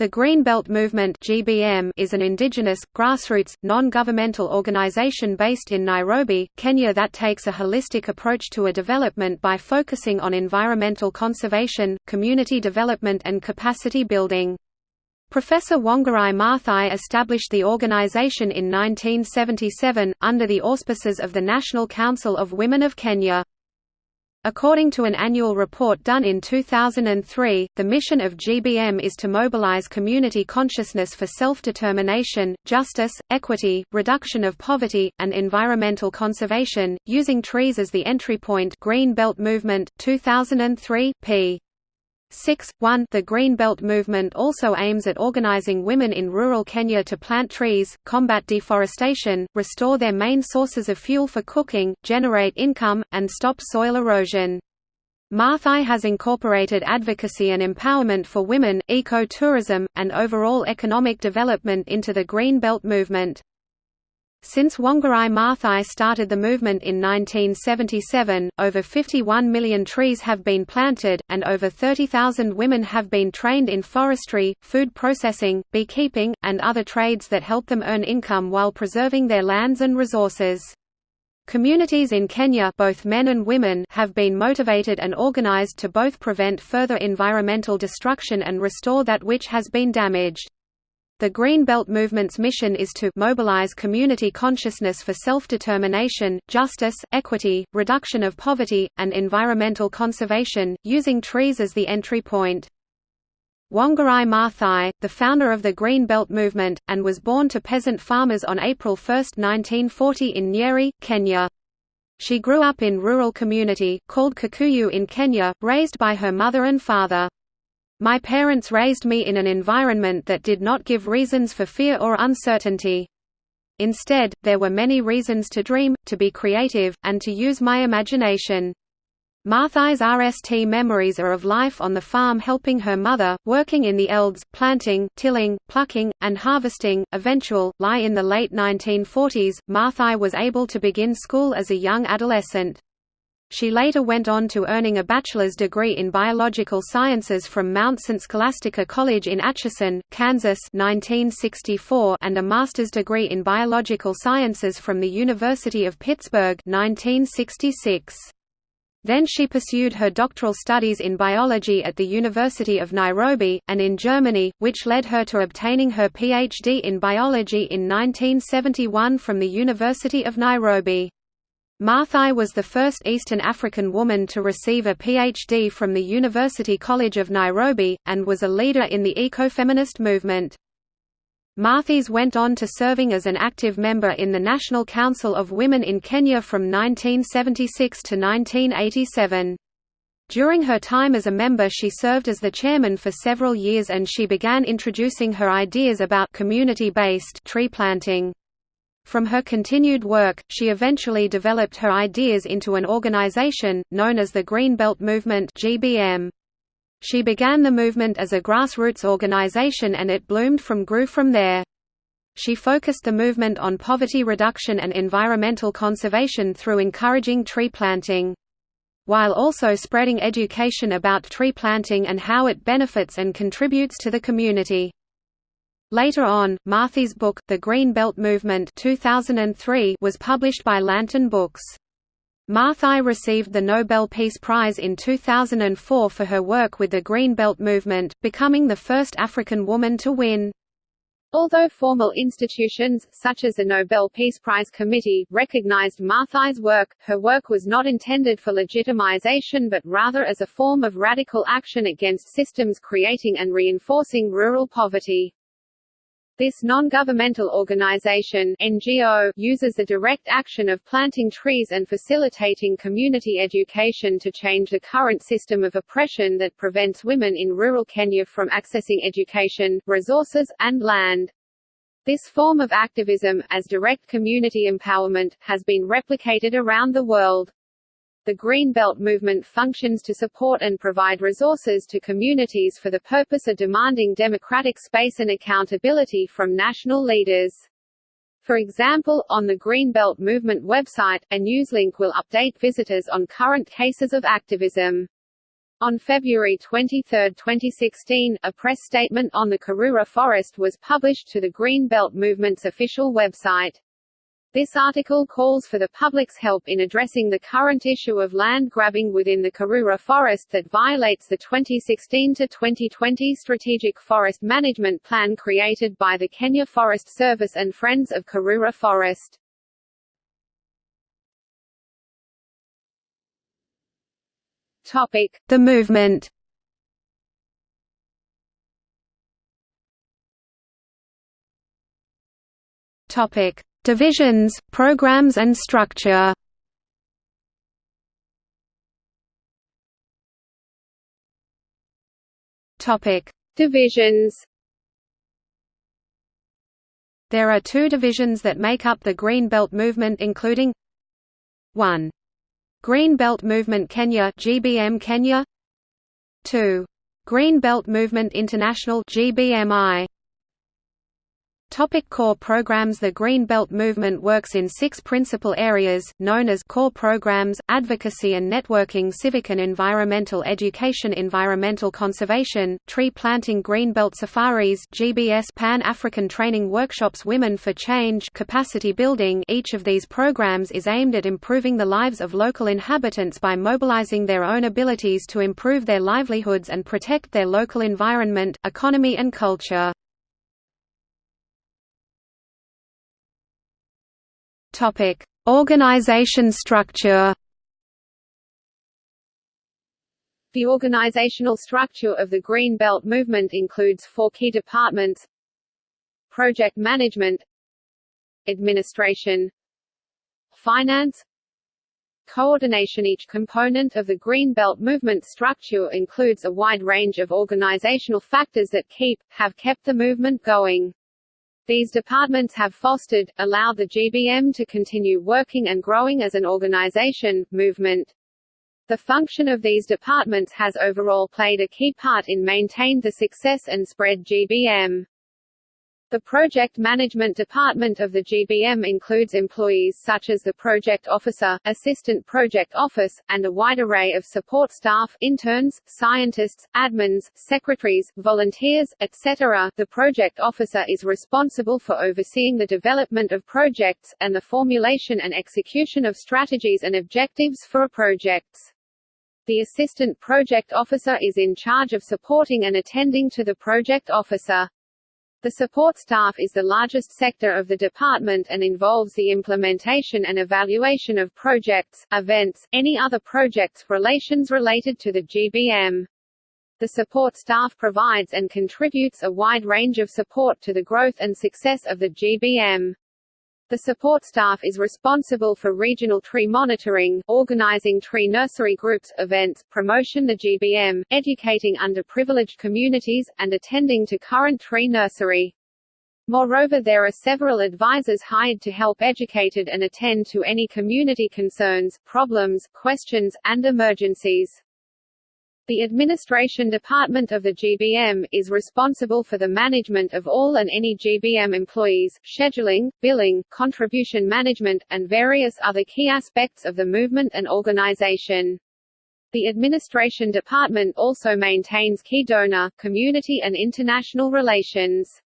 The Green Belt Movement (GBM) is an indigenous, grassroots, non-governmental organization based in Nairobi, Kenya that takes a holistic approach to a development by focusing on environmental conservation, community development and capacity building. Professor Wangari Maathai established the organization in 1977, under the auspices of the National Council of Women of Kenya. According to an annual report done in 2003, the mission of GBM is to mobilize community consciousness for self-determination, justice, equity, reduction of poverty, and environmental conservation, using trees as the entry point Green Belt Movement, 2003, p. 6. 1 The Green Belt movement also aims at organizing women in rural Kenya to plant trees, combat deforestation, restore their main sources of fuel for cooking, generate income, and stop soil erosion. Maathai has incorporated advocacy and empowerment for women, eco-tourism, and overall economic development into the Green Belt movement. Since Wangari Maathai started the movement in 1977, over 51 million trees have been planted, and over 30,000 women have been trained in forestry, food processing, beekeeping, and other trades that help them earn income while preserving their lands and resources. Communities in Kenya both men and women have been motivated and organized to both prevent further environmental destruction and restore that which has been damaged. The Green Belt Movement's mission is to mobilize community consciousness for self-determination, justice, equity, reduction of poverty, and environmental conservation, using trees as the entry point. Wangari Maathai, the founder of the Green Belt Movement, and was born to peasant farmers on April 1, 1940 in Nyeri, Kenya. She grew up in rural community, called Kikuyu in Kenya, raised by her mother and father. My parents raised me in an environment that did not give reasons for fear or uncertainty. Instead, there were many reasons to dream, to be creative, and to use my imagination. Maathai's RST memories are of life on the farm helping her mother, working in the elds, planting, tilling, plucking, and harvesting. Eventual, lie in the late 1940s, Maathai was able to begin school as a young adolescent. She later went on to earning a bachelor's degree in biological sciences from Mount St. Scholastica College in Atchison, Kansas 1964 and a master's degree in biological sciences from the University of Pittsburgh 1966. Then she pursued her doctoral studies in biology at the University of Nairobi, and in Germany, which led her to obtaining her PhD in biology in 1971 from the University of Nairobi. Maathai was the first Eastern African woman to receive a PhD from the University College of Nairobi, and was a leader in the ecofeminist movement. Maathai went on to serving as an active member in the National Council of Women in Kenya from 1976 to 1987. During her time as a member she served as the chairman for several years and she began introducing her ideas about community-based tree planting. From her continued work, she eventually developed her ideas into an organization, known as the Green Belt Movement. She began the movement as a grassroots organization and it bloomed from grew from there. She focused the movement on poverty reduction and environmental conservation through encouraging tree planting. While also spreading education about tree planting and how it benefits and contributes to the community. Later on, Maathai's book, The Green Belt Movement 2003 was published by Lantern Books. Maathai received the Nobel Peace Prize in 2004 for her work with the Green Belt Movement, becoming the first African woman to win. Although formal institutions, such as the Nobel Peace Prize Committee, recognized Maathai's work, her work was not intended for legitimization but rather as a form of radical action against systems creating and reinforcing rural poverty. This non-governmental organization NGO uses the direct action of planting trees and facilitating community education to change the current system of oppression that prevents women in rural Kenya from accessing education, resources, and land. This form of activism, as direct community empowerment, has been replicated around the world. The Green Belt movement functions to support and provide resources to communities for the purpose of demanding democratic space and accountability from national leaders. For example, on the Green Belt movement website, a newslink will update visitors on current cases of activism. On February 23, 2016, a press statement on the Karura forest was published to the Green Belt Movement's official website. This article calls for the public's help in addressing the current issue of land grabbing within the Karura forest that violates the 2016-2020 Strategic Forest Management Plan created by the Kenya Forest Service and Friends of Karura Forest. The movement. Topic: Divisions, programs and structure. Topic: Divisions. There are two divisions that make up the Green Belt movement including 1. Green Belt Movement Kenya GBM Kenya 2. Green Belt Movement International GBMI Topic core programs The Green Belt Movement works in six principal areas, known as core programs, advocacy and networking civic and environmental education environmental conservation, tree planting Green Belt safaris GBS Pan-African training workshops Women for Change capacity building Each of these programs is aimed at improving the lives of local inhabitants by mobilizing their own abilities to improve their livelihoods and protect their local environment, economy and culture. Topic: Organization structure. The organizational structure of the Green Belt movement includes four key departments Project Management Administration Finance Coordination Each component of the Green Belt movement structure includes a wide range of organizational factors that keep, have kept the movement going. These departments have fostered, allowed the GBM to continue working and growing as an organization, movement. The function of these departments has overall played a key part in maintained the success and spread GBM. The Project Management Department of the GBM includes employees such as the Project Officer, Assistant Project Office, and a wide array of support staff interns, scientists, admins, secretaries, volunteers, etc. The Project Officer is responsible for overseeing the development of projects, and the formulation and execution of strategies and objectives for projects. The Assistant Project Officer is in charge of supporting and attending to the Project Officer. The support staff is the largest sector of the department and involves the implementation and evaluation of projects, events, any other projects relations related to the GBM. The support staff provides and contributes a wide range of support to the growth and success of the GBM. The support staff is responsible for regional tree monitoring, organizing tree nursery groups, events, promotion the GBM, educating underprivileged communities, and attending to current tree nursery. Moreover there are several advisors hired to help educated and attend to any community concerns, problems, questions, and emergencies. The Administration Department of the GBM, is responsible for the management of all and any GBM employees, scheduling, billing, contribution management, and various other key aspects of the movement and organization. The Administration Department also maintains key donor, community and international relations.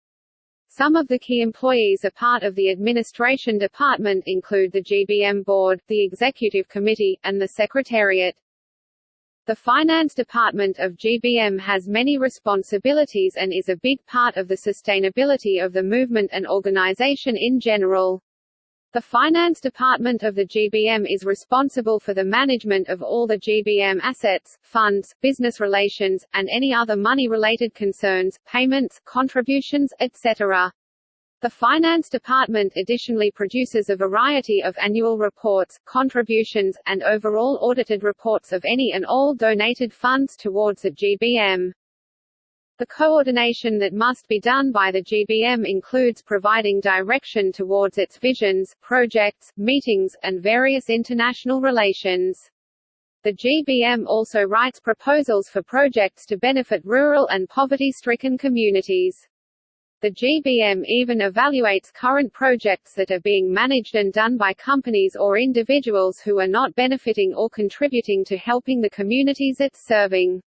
Some of the key employees are part of the Administration Department include the GBM Board, the Executive Committee, and the Secretariat. The finance department of GBM has many responsibilities and is a big part of the sustainability of the movement and organization in general. The finance department of the GBM is responsible for the management of all the GBM assets, funds, business relations, and any other money-related concerns, payments, contributions, etc. The Finance Department additionally produces a variety of annual reports, contributions, and overall audited reports of any and all donated funds towards the GBM. The coordination that must be done by the GBM includes providing direction towards its visions, projects, meetings, and various international relations. The GBM also writes proposals for projects to benefit rural and poverty-stricken communities. The GBM even evaluates current projects that are being managed and done by companies or individuals who are not benefiting or contributing to helping the communities it's serving.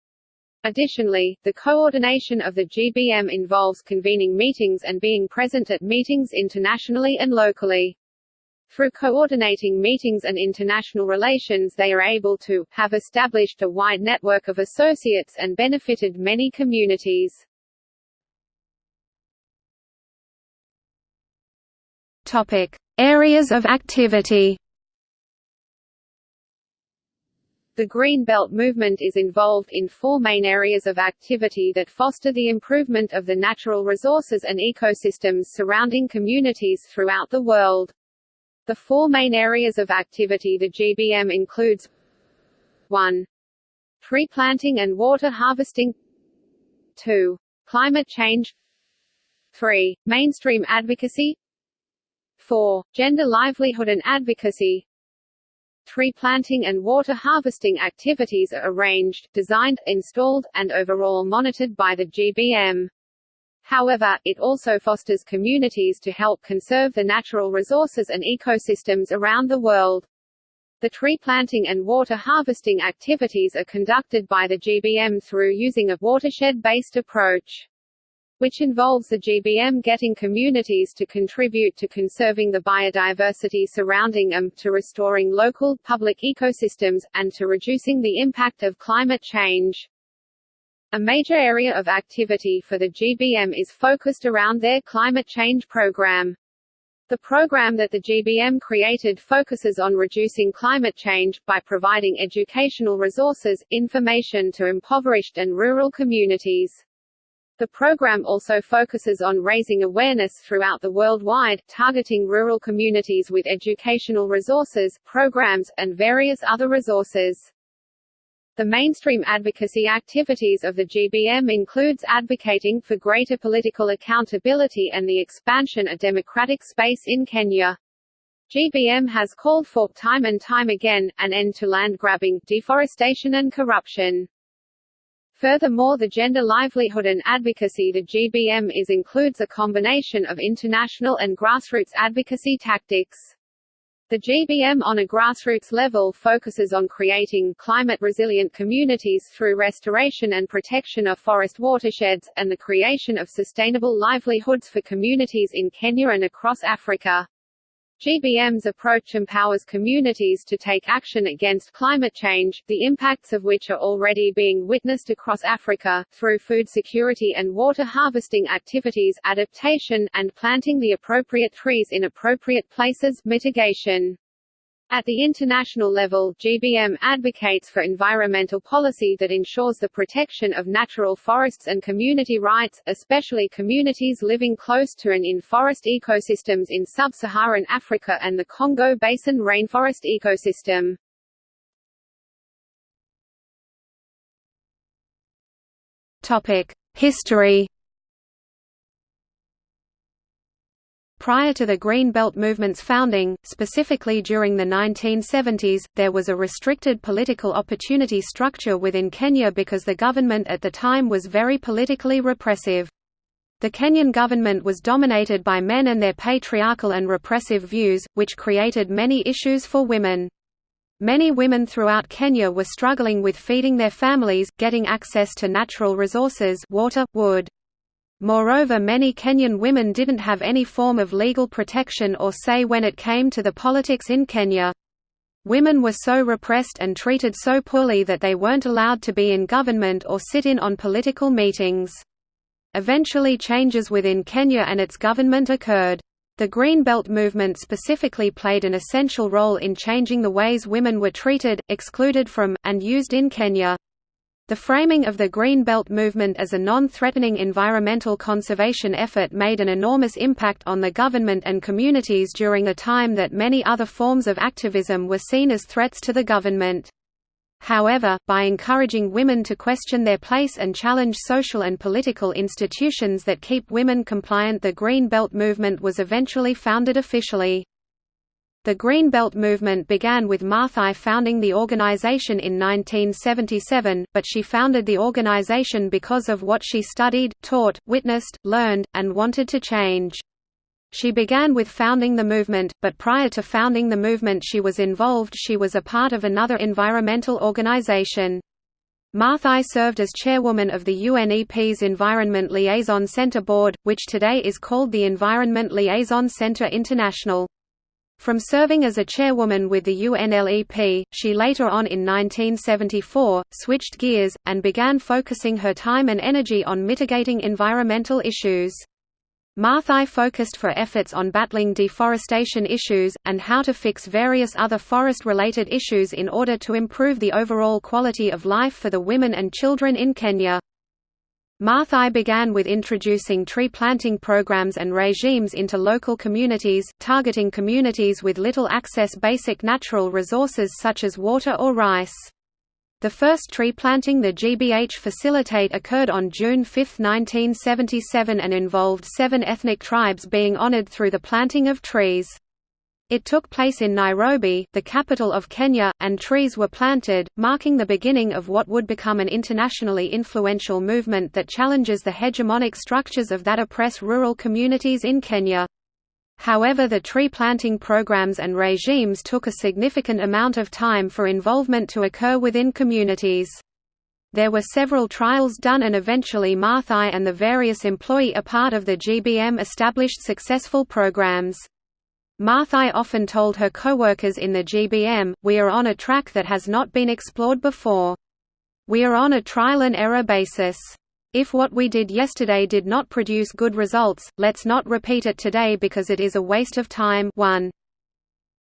Additionally, the coordination of the GBM involves convening meetings and being present at meetings internationally and locally. Through coordinating meetings and international relations they are able to have established a wide network of associates and benefited many communities. Topic: Areas of activity. The Green Belt movement is involved in four main areas of activity that foster the improvement of the natural resources and ecosystems surrounding communities throughout the world. The four main areas of activity the GBM includes 1. Tree planting and water harvesting 2. Climate change 3. Mainstream advocacy 4. Gender livelihood and advocacy Tree planting and water harvesting activities are arranged, designed, installed, and overall monitored by the GBM. However, it also fosters communities to help conserve the natural resources and ecosystems around the world. The tree planting and water harvesting activities are conducted by the GBM through using a watershed-based approach which involves the GBM getting communities to contribute to conserving the biodiversity surrounding them, to restoring local, public ecosystems, and to reducing the impact of climate change. A major area of activity for the GBM is focused around their climate change program. The program that the GBM created focuses on reducing climate change, by providing educational resources, information to impoverished and rural communities. The program also focuses on raising awareness throughout the worldwide, targeting rural communities with educational resources, programs, and various other resources. The mainstream advocacy activities of the GBM includes advocating for greater political accountability and the expansion of democratic space in Kenya. GBM has called for, time and time again, an end to land grabbing, deforestation and corruption. Furthermore the gender livelihood and advocacy the GBM is includes a combination of international and grassroots advocacy tactics. The GBM on a grassroots level focuses on creating climate-resilient communities through restoration and protection of forest watersheds, and the creation of sustainable livelihoods for communities in Kenya and across Africa. GBM's approach empowers communities to take action against climate change, the impacts of which are already being witnessed across Africa, through food security and water harvesting activities adaptation, and planting the appropriate trees in appropriate places mitigation. At the international level, GBM advocates for environmental policy that ensures the protection of natural forests and community rights, especially communities living close to and in forest ecosystems in sub-Saharan Africa and the Congo Basin rainforest ecosystem. History Prior to the Green Belt movement's founding, specifically during the 1970s, there was a restricted political opportunity structure within Kenya because the government at the time was very politically repressive. The Kenyan government was dominated by men and their patriarchal and repressive views, which created many issues for women. Many women throughout Kenya were struggling with feeding their families, getting access to natural resources water, wood, Moreover many Kenyan women didn't have any form of legal protection or say when it came to the politics in Kenya. Women were so repressed and treated so poorly that they weren't allowed to be in government or sit in on political meetings. Eventually changes within Kenya and its government occurred. The Green Belt movement specifically played an essential role in changing the ways women were treated, excluded from, and used in Kenya. The framing of the Green Belt movement as a non-threatening environmental conservation effort made an enormous impact on the government and communities during a time that many other forms of activism were seen as threats to the government. However, by encouraging women to question their place and challenge social and political institutions that keep women compliant the Green Belt movement was eventually founded officially. The Green Belt movement began with Maathai founding the organization in 1977, but she founded the organization because of what she studied, taught, witnessed, learned, and wanted to change. She began with founding the movement, but prior to founding the movement she was involved she was a part of another environmental organization. Maathai served as chairwoman of the UNEP's Environment Liaison Centre Board, which today is called the Environment Liaison Centre International. From serving as a chairwoman with the UNLEP, she later on in 1974, switched gears, and began focusing her time and energy on mitigating environmental issues. Maathai focused for efforts on battling deforestation issues, and how to fix various other forest-related issues in order to improve the overall quality of life for the women and children in Kenya. Maathai began with introducing tree planting programs and regimes into local communities, targeting communities with little access basic natural resources such as water or rice. The first tree planting the GBM facilitate occurred on June 5, 1977 and involved seven ethnic tribes being honored through the planting of trees. It took place in Nairobi, the capital of Kenya, and trees were planted, marking the beginning of what would become an internationally influential movement that challenges the hegemonic structures of that oppress rural communities in Kenya. However the tree planting programs and regimes took a significant amount of time for involvement to occur within communities. There were several trials done and eventually Maathai and the various employee a part of the GBM established successful programs. Maathai often told her co-workers in the GBM, we are on a track that has not been explored before. We are on a trial and error basis. If what we did yesterday did not produce good results, let's not repeat it today because it is a waste of time 1.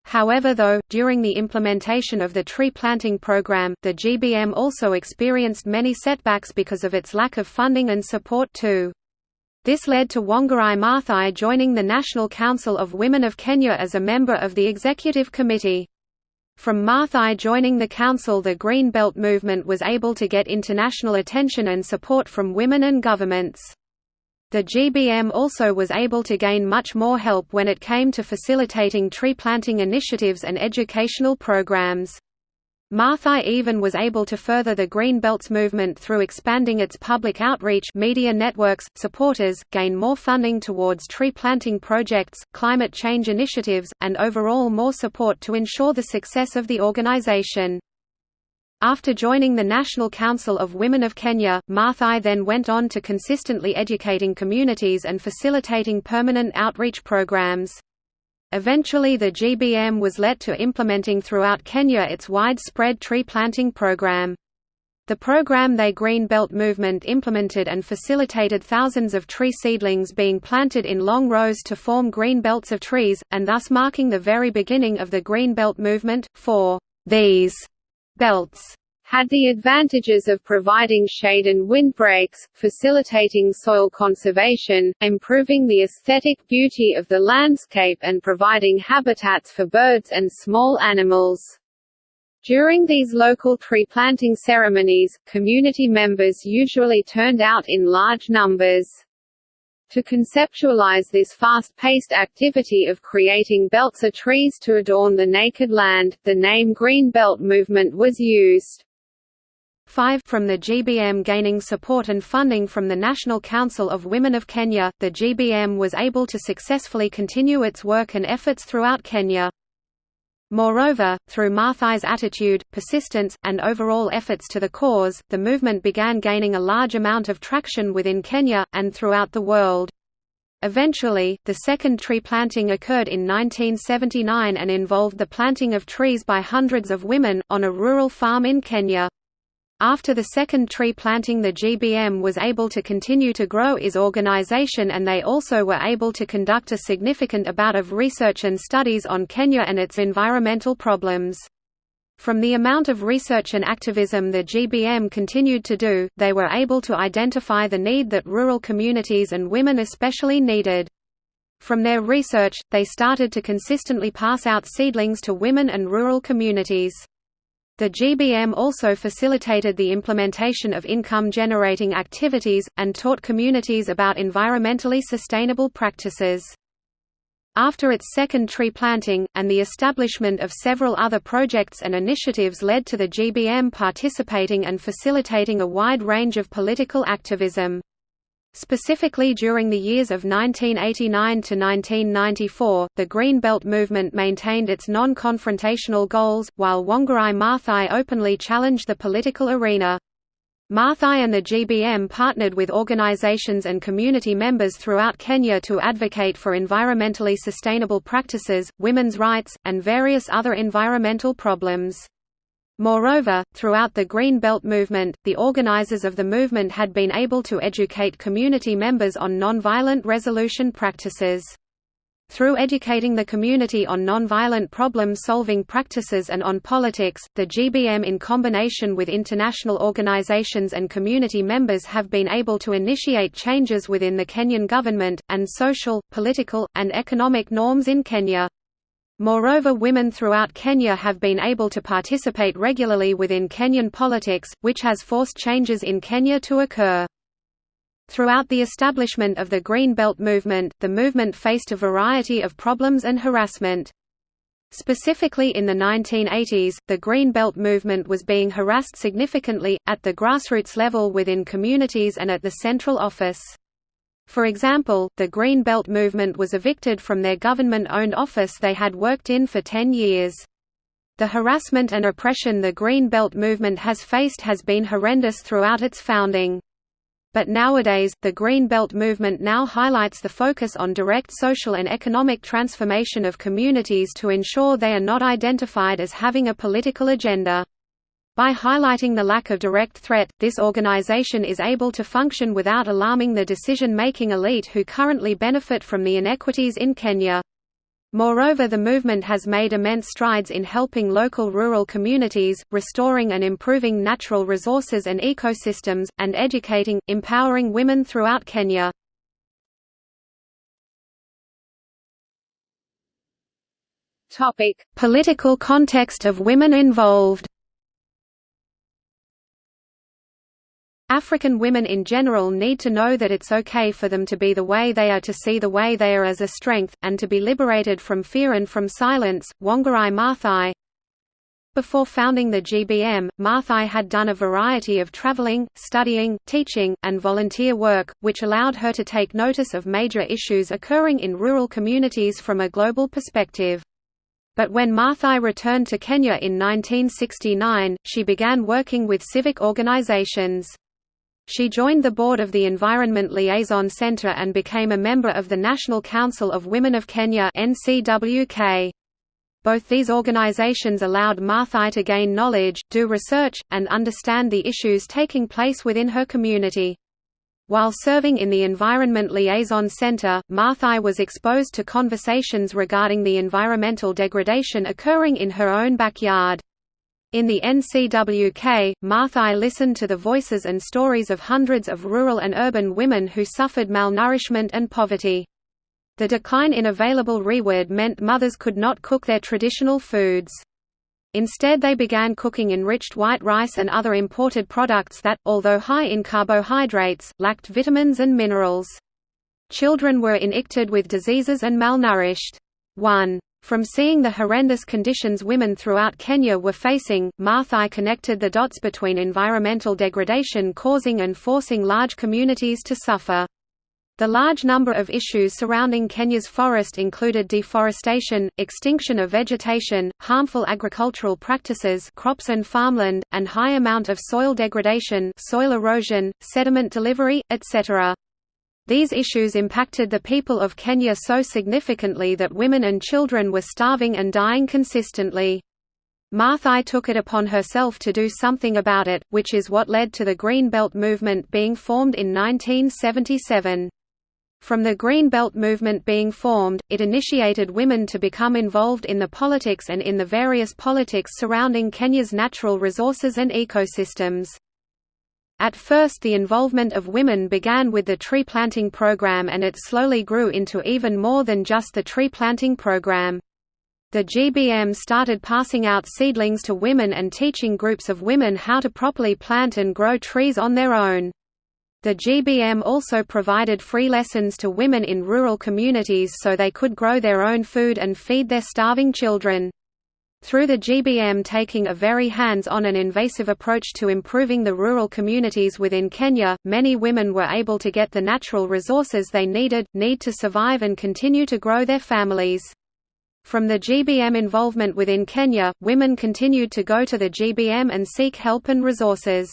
However though, during the implementation of the tree planting program, the GBM also experienced many setbacks because of its lack of funding and support too. This led to Wangari Maathai joining the National Council of Women of Kenya as a member of the executive committee. From Maathai joining the council the Green Belt movement was able to get international attention and support from women and governments. The GBM also was able to gain much more help when it came to facilitating tree planting initiatives and educational programs. Maathai even was able to further the Green Belts movement through expanding its public outreach media networks, supporters, gain more funding towards tree planting projects, climate change initiatives, and overall more support to ensure the success of the organization. After joining the National Council of Women of Kenya, Maathai then went on to consistently educating communities and facilitating permanent outreach programs. Eventually the GBM was let to implementing throughout Kenya its widespread tree planting program. The program they Green Belt movement implemented and facilitated thousands of tree seedlings being planted in long rows to form green belts of trees, and thus marking the very beginning of the Green Belt movement. For these belts had the advantages of providing shade and windbreaks, facilitating soil conservation, improving the aesthetic beauty of the landscape and providing habitats for birds and small animals. During these local tree planting ceremonies, community members usually turned out in large numbers. To conceptualize this fast-paced activity of creating belts of trees to adorn the naked land, the name Green Belt Movement was used. 5 From the GBM gaining support and funding from the National Council of Women of Kenya, the GBM was able to successfully continue its work and efforts throughout Kenya. Moreover, through Maathai's attitude, persistence, and overall efforts to the cause, the movement began gaining a large amount of traction within Kenya, and throughout the world. Eventually, the second tree planting occurred in 1979 and involved the planting of trees by hundreds of women, on a rural farm in Kenya. After the second tree planting the GBM was able to continue to grow its organization and they also were able to conduct a significant amount of research and studies on Kenya and its environmental problems. From the amount of research and activism the GBM continued to do, they were able to identify the need that rural communities and women especially needed. From their research, they started to consistently pass out seedlings to women and rural communities. The GBM also facilitated the implementation of income-generating activities, and taught communities about environmentally sustainable practices. After its second tree planting, and the establishment of several other projects and initiatives led to the GBM participating and facilitating a wide range of political activism. Specifically during the years of 1989 to 1994, the Green Belt movement maintained its non-confrontational goals, while Wangari Maathai openly challenged the political arena. Maathai and the GBM partnered with organizations and community members throughout Kenya to advocate for environmentally sustainable practices, women's rights, and various other environmental problems. Moreover, throughout the Green Belt movement, the organizers of the movement had been able to educate community members on nonviolent resolution practices. Through educating the community on nonviolent problem-solving practices and on politics, the GBM in combination with international organizations and community members have been able to initiate changes within the Kenyan government, and social, political, and economic norms in Kenya. Moreover women throughout Kenya have been able to participate regularly within Kenyan politics, which has forced changes in Kenya to occur. Throughout the establishment of the Green Belt movement, the movement faced a variety of problems and harassment. Specifically in the 1980s, the Green Belt movement was being harassed significantly, at the grassroots level within communities and at the central office. For example, the Green Belt movement was evicted from their government-owned office they had worked in for ten years. The harassment and oppression the Green Belt movement has faced has been horrendous throughout its founding. But nowadays, the Green Belt movement now highlights the focus on direct social and economic transformation of communities to ensure they are not identified as having a political agenda. By highlighting the lack of direct threat, this organization is able to function without alarming the decision-making elite who currently benefit from the inequities in Kenya. Moreover the movement has made immense strides in helping local rural communities, restoring and improving natural resources and ecosystems, and educating, empowering women throughout Kenya. Political context of women involved African women in general need to know that it's okay for them to be the way they are to see the way they are as a strength, and to be liberated from fear and from silence. Wangari Maathai Before founding the GBM, Maathai had done a variety of traveling, studying, teaching, and volunteer work, which allowed her to take notice of major issues occurring in rural communities from a global perspective. But when Maathai returned to Kenya in 1969, she began working with civic organizations. She joined the board of the Environment Liaison Centre and became a member of the National Council of Women of Kenya. Both these organizations allowed Maathai to gain knowledge, do research, and understand the issues taking place within her community. While serving in the Environment Liaison Centre, Maathai was exposed to conversations regarding the environmental degradation occurring in her own backyard. In the NCWK, Maathai listened to the voices and stories of hundreds of rural and urban women who suffered malnourishment and poverty. The decline in available reward meant mothers could not cook their traditional foods. Instead they began cooking enriched white rice and other imported products that, although high in carbohydrates, lacked vitamins and minerals. Children were injected with diseases and malnourished. 1. From seeing the horrendous conditions women throughout Kenya were facing, Maathai connected the dots between environmental degradation causing and forcing large communities to suffer. The large number of issues surrounding Kenya's forest included deforestation, extinction of vegetation, harmful agricultural practices crops and farmland, and high amount of soil degradation soil erosion, sediment delivery, etc. These issues impacted the people of Kenya so significantly that women and children were starving and dying consistently. Maathai took it upon herself to do something about it, which is what led to the Green Belt movement being formed in 1977. From the Green Belt movement being formed, it initiated women to become involved in the politics and in the various politics surrounding Kenya's natural resources and ecosystems. At first the involvement of women began with the tree planting program and it slowly grew into even more than just the tree planting program. The GBM started passing out seedlings to women and teaching groups of women how to properly plant and grow trees on their own. The GBM also provided free lessons to women in rural communities so they could grow their own food and feed their starving children. Through the GBM taking a very hands-on and invasive approach to improving the rural communities within Kenya, many women were able to get the natural resources they needed, need to survive and continue to grow their families. From the GBM involvement within Kenya, women continued to go to the GBM and seek help and resources.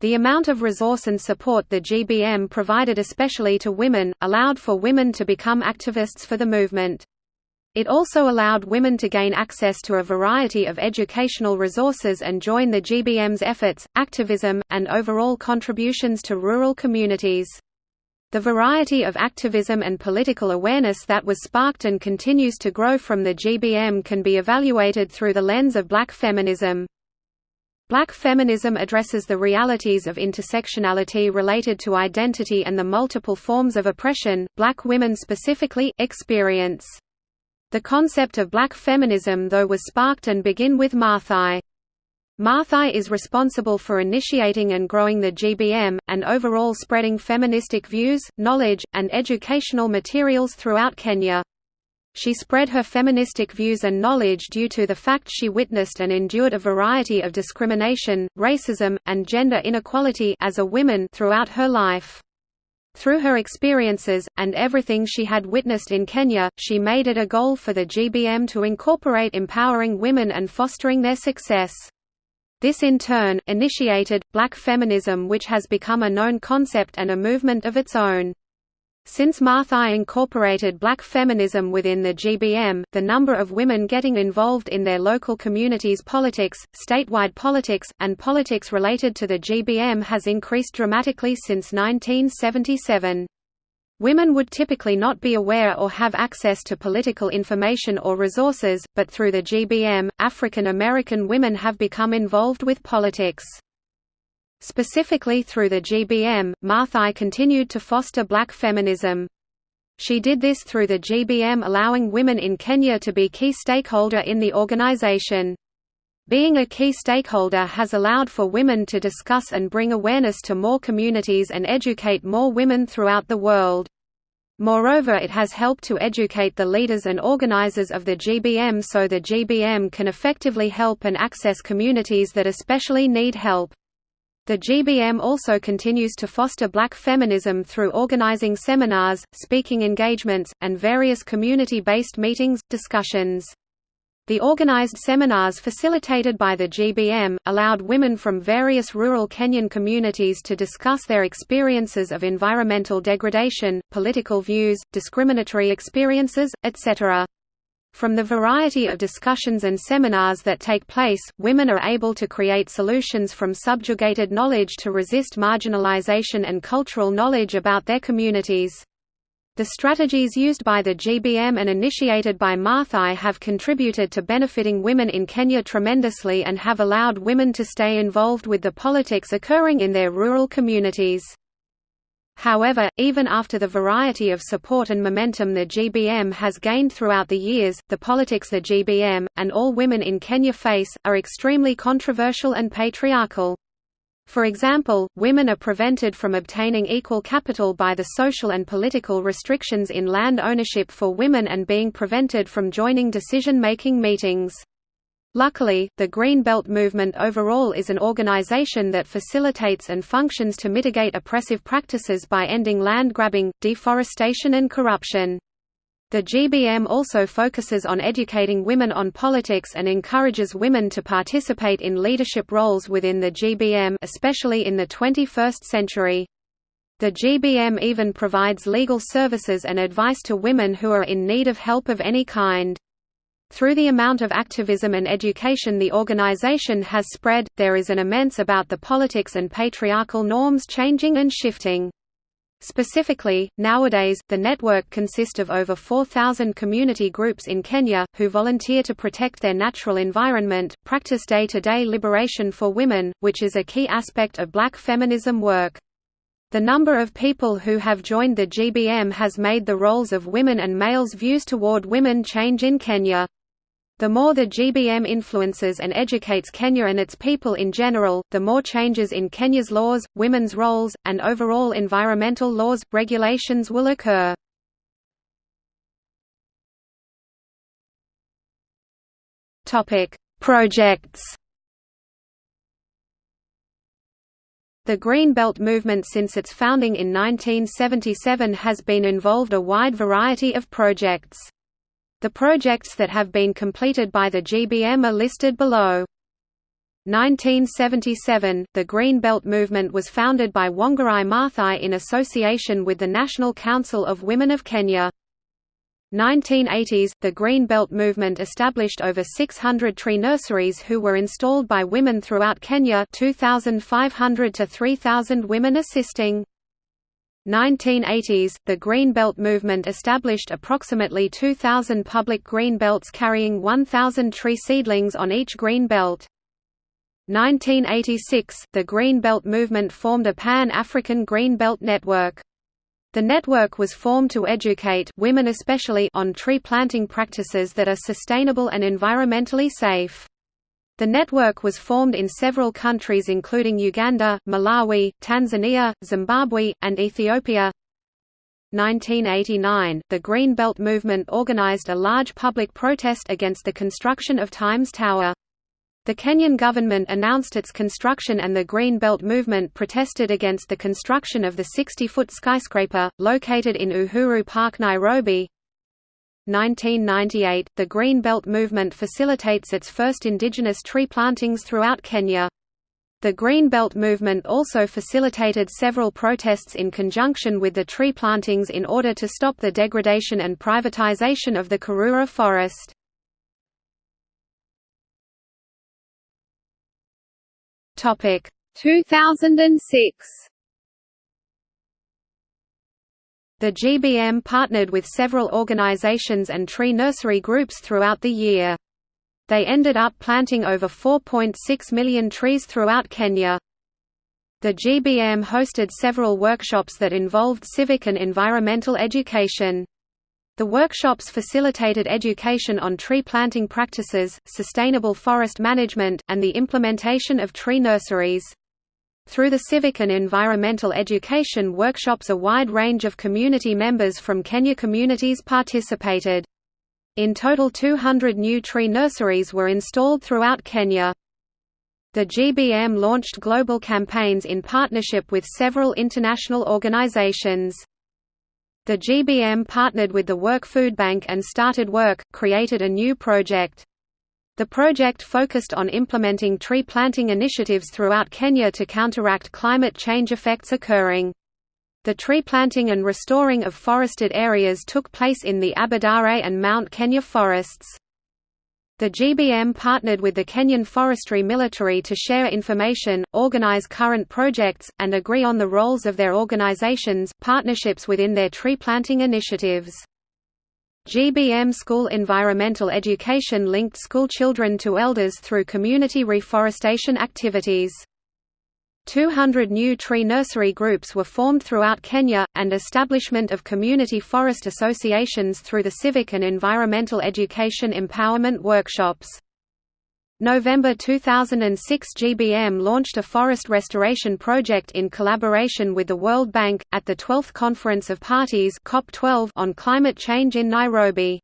The amount of resource and support the GBM provided especially to women, allowed for women to become activists for the movement. It also allowed women to gain access to a variety of educational resources and join the GBM's efforts, activism, and overall contributions to rural communities. The variety of activism and political awareness that was sparked and continues to grow from the GBM can be evaluated through the lens of black feminism. Black feminism addresses the realities of intersectionality related to identity and the multiple forms of oppression, black women specifically, experience. The concept of black feminism though was sparked and begin with Maathai. Maathai is responsible for initiating and growing the GBM, and overall spreading feministic views, knowledge, and educational materials throughout Kenya. She spread her feministic views and knowledge due to the fact she witnessed and endured a variety of discrimination, racism, and gender inequality as a woman throughout her life. Through her experiences, and everything she had witnessed in Kenya, she made it a goal for the GBM to incorporate empowering women and fostering their success. This in turn, initiated, black feminism which has become a known concept and a movement of its own. Since Maathai incorporated black feminism within the GBM, the number of women getting involved in their local communities' politics, statewide politics, and politics related to the GBM has increased dramatically since 1977. Women would typically not be aware or have access to political information or resources, but through the GBM, African American women have become involved with politics. Specifically through the GBM, Maathai continued to foster black feminism. She did this through the GBM allowing women in Kenya to be key stakeholder in the organization. Being a key stakeholder has allowed for women to discuss and bring awareness to more communities and educate more women throughout the world. Moreover it has helped to educate the leaders and organizers of the GBM so the GBM can effectively help and access communities that especially need help. The GBM also continues to foster black feminism through organizing seminars, speaking engagements, and various community-based meetings, discussions. The organized seminars facilitated by the GBM, allowed women from various rural Kenyan communities to discuss their experiences of environmental degradation, political views, discriminatory experiences, etc. From the variety of discussions and seminars that take place, women are able to create solutions from subjugated knowledge to resist marginalization and cultural knowledge about their communities. The strategies used by the GBM and initiated by Maathai have contributed to benefiting women in Kenya tremendously and have allowed women to stay involved with the politics occurring in their rural communities. However, even after the variety of support and momentum the GBM has gained throughout the years, the politics the GBM, and all women in Kenya face, are extremely controversial and patriarchal. For example, women are prevented from obtaining equal capital by the social and political restrictions in land ownership for women and being prevented from joining decision-making meetings. Luckily, the Green Belt movement overall is an organization that facilitates and functions to mitigate oppressive practices by ending land grabbing, deforestation and corruption. The GBM also focuses on educating women on politics and encourages women to participate in leadership roles within the GBM especially in the 21st century. The GBM even provides legal services and advice to women who are in need of help of any kind. Through the amount of activism and education the organization has spread, there is an immense about the politics and patriarchal norms changing and shifting. Specifically, nowadays, the network consists of over 4,000 community groups in Kenya, who volunteer to protect their natural environment, practice day-to-day -day liberation for women, which is a key aspect of black feminism work. The number of people who have joined the GBM has made the roles of women and males' views toward women change in Kenya. The more the GBM influences and educates Kenya and its people in general, the more changes in Kenya's laws, women's roles, and overall environmental laws, regulations will occur. Projects The Green Belt movement since its founding in 1977 has been involved a wide variety of projects. The projects that have been completed by the GBM are listed below. 1977, the Green Belt movement was founded by Wangari Maathai in association with the National Council of Women of Kenya. 1980s, the Green Belt movement established over 600 tree nurseries who were installed by women throughout Kenya 2,500 to 3,000 women assisting. 1980s, the Green Belt movement established approximately 2,000 public green belts carrying 1,000 tree seedlings on each green belt. 1986, the Green Belt movement formed a Pan-African Green Belt network. The network was formed to educate women especially on tree planting practices that are sustainable and environmentally safe. The network was formed in several countries including Uganda, Malawi, Tanzania, Zimbabwe, and Ethiopia. 1989, the Green Belt movement organized a large public protest against the construction of Times Tower. The Kenyan government announced its construction and the Green Belt movement protested against the construction of the 60-foot skyscraper, located in Uhuru Park Nairobi. 1998, the Green Belt movement facilitates its first indigenous tree plantings throughout Kenya. The Green Belt movement also facilitated several protests in conjunction with the tree plantings in order to stop the degradation and privatization of the Karura forest. Topic 2006 The GBM partnered with several organizations and tree nursery groups throughout the year. They ended up planting over 4.6 million trees throughout Kenya. The GBM hosted several workshops that involved civic and environmental education. The workshops facilitated education on tree planting practices, sustainable forest management, and the implementation of tree nurseries. Through the civic and environmental education workshops a wide range of community members from Kenya communities participated. In total 200 new tree nurseries were installed throughout Kenya. The GBM launched global campaigns in partnership with several international organizations. The GBM partnered with the Work Food Bank and started work, created a new project. The project focused on implementing tree planting initiatives throughout Kenya to counteract climate change effects occurring. The tree planting and restoring of forested areas took place in the Aberdare and Mount Kenya forests. The GBM partnered with the Kenyan Forestry Military to share information, organize current projects, and agree on the roles of their organizations, partnerships within their tree planting initiatives. GBM School Environmental Education linked school children to elders through community reforestation activities. 200 new tree nursery groups were formed throughout Kenya, and establishment of community forest associations through the civic and environmental education empowerment workshops. November 2006 GBM launched a forest restoration project in collaboration with the World Bank, at the 12th Conference of Parties COP12 on climate change in Nairobi.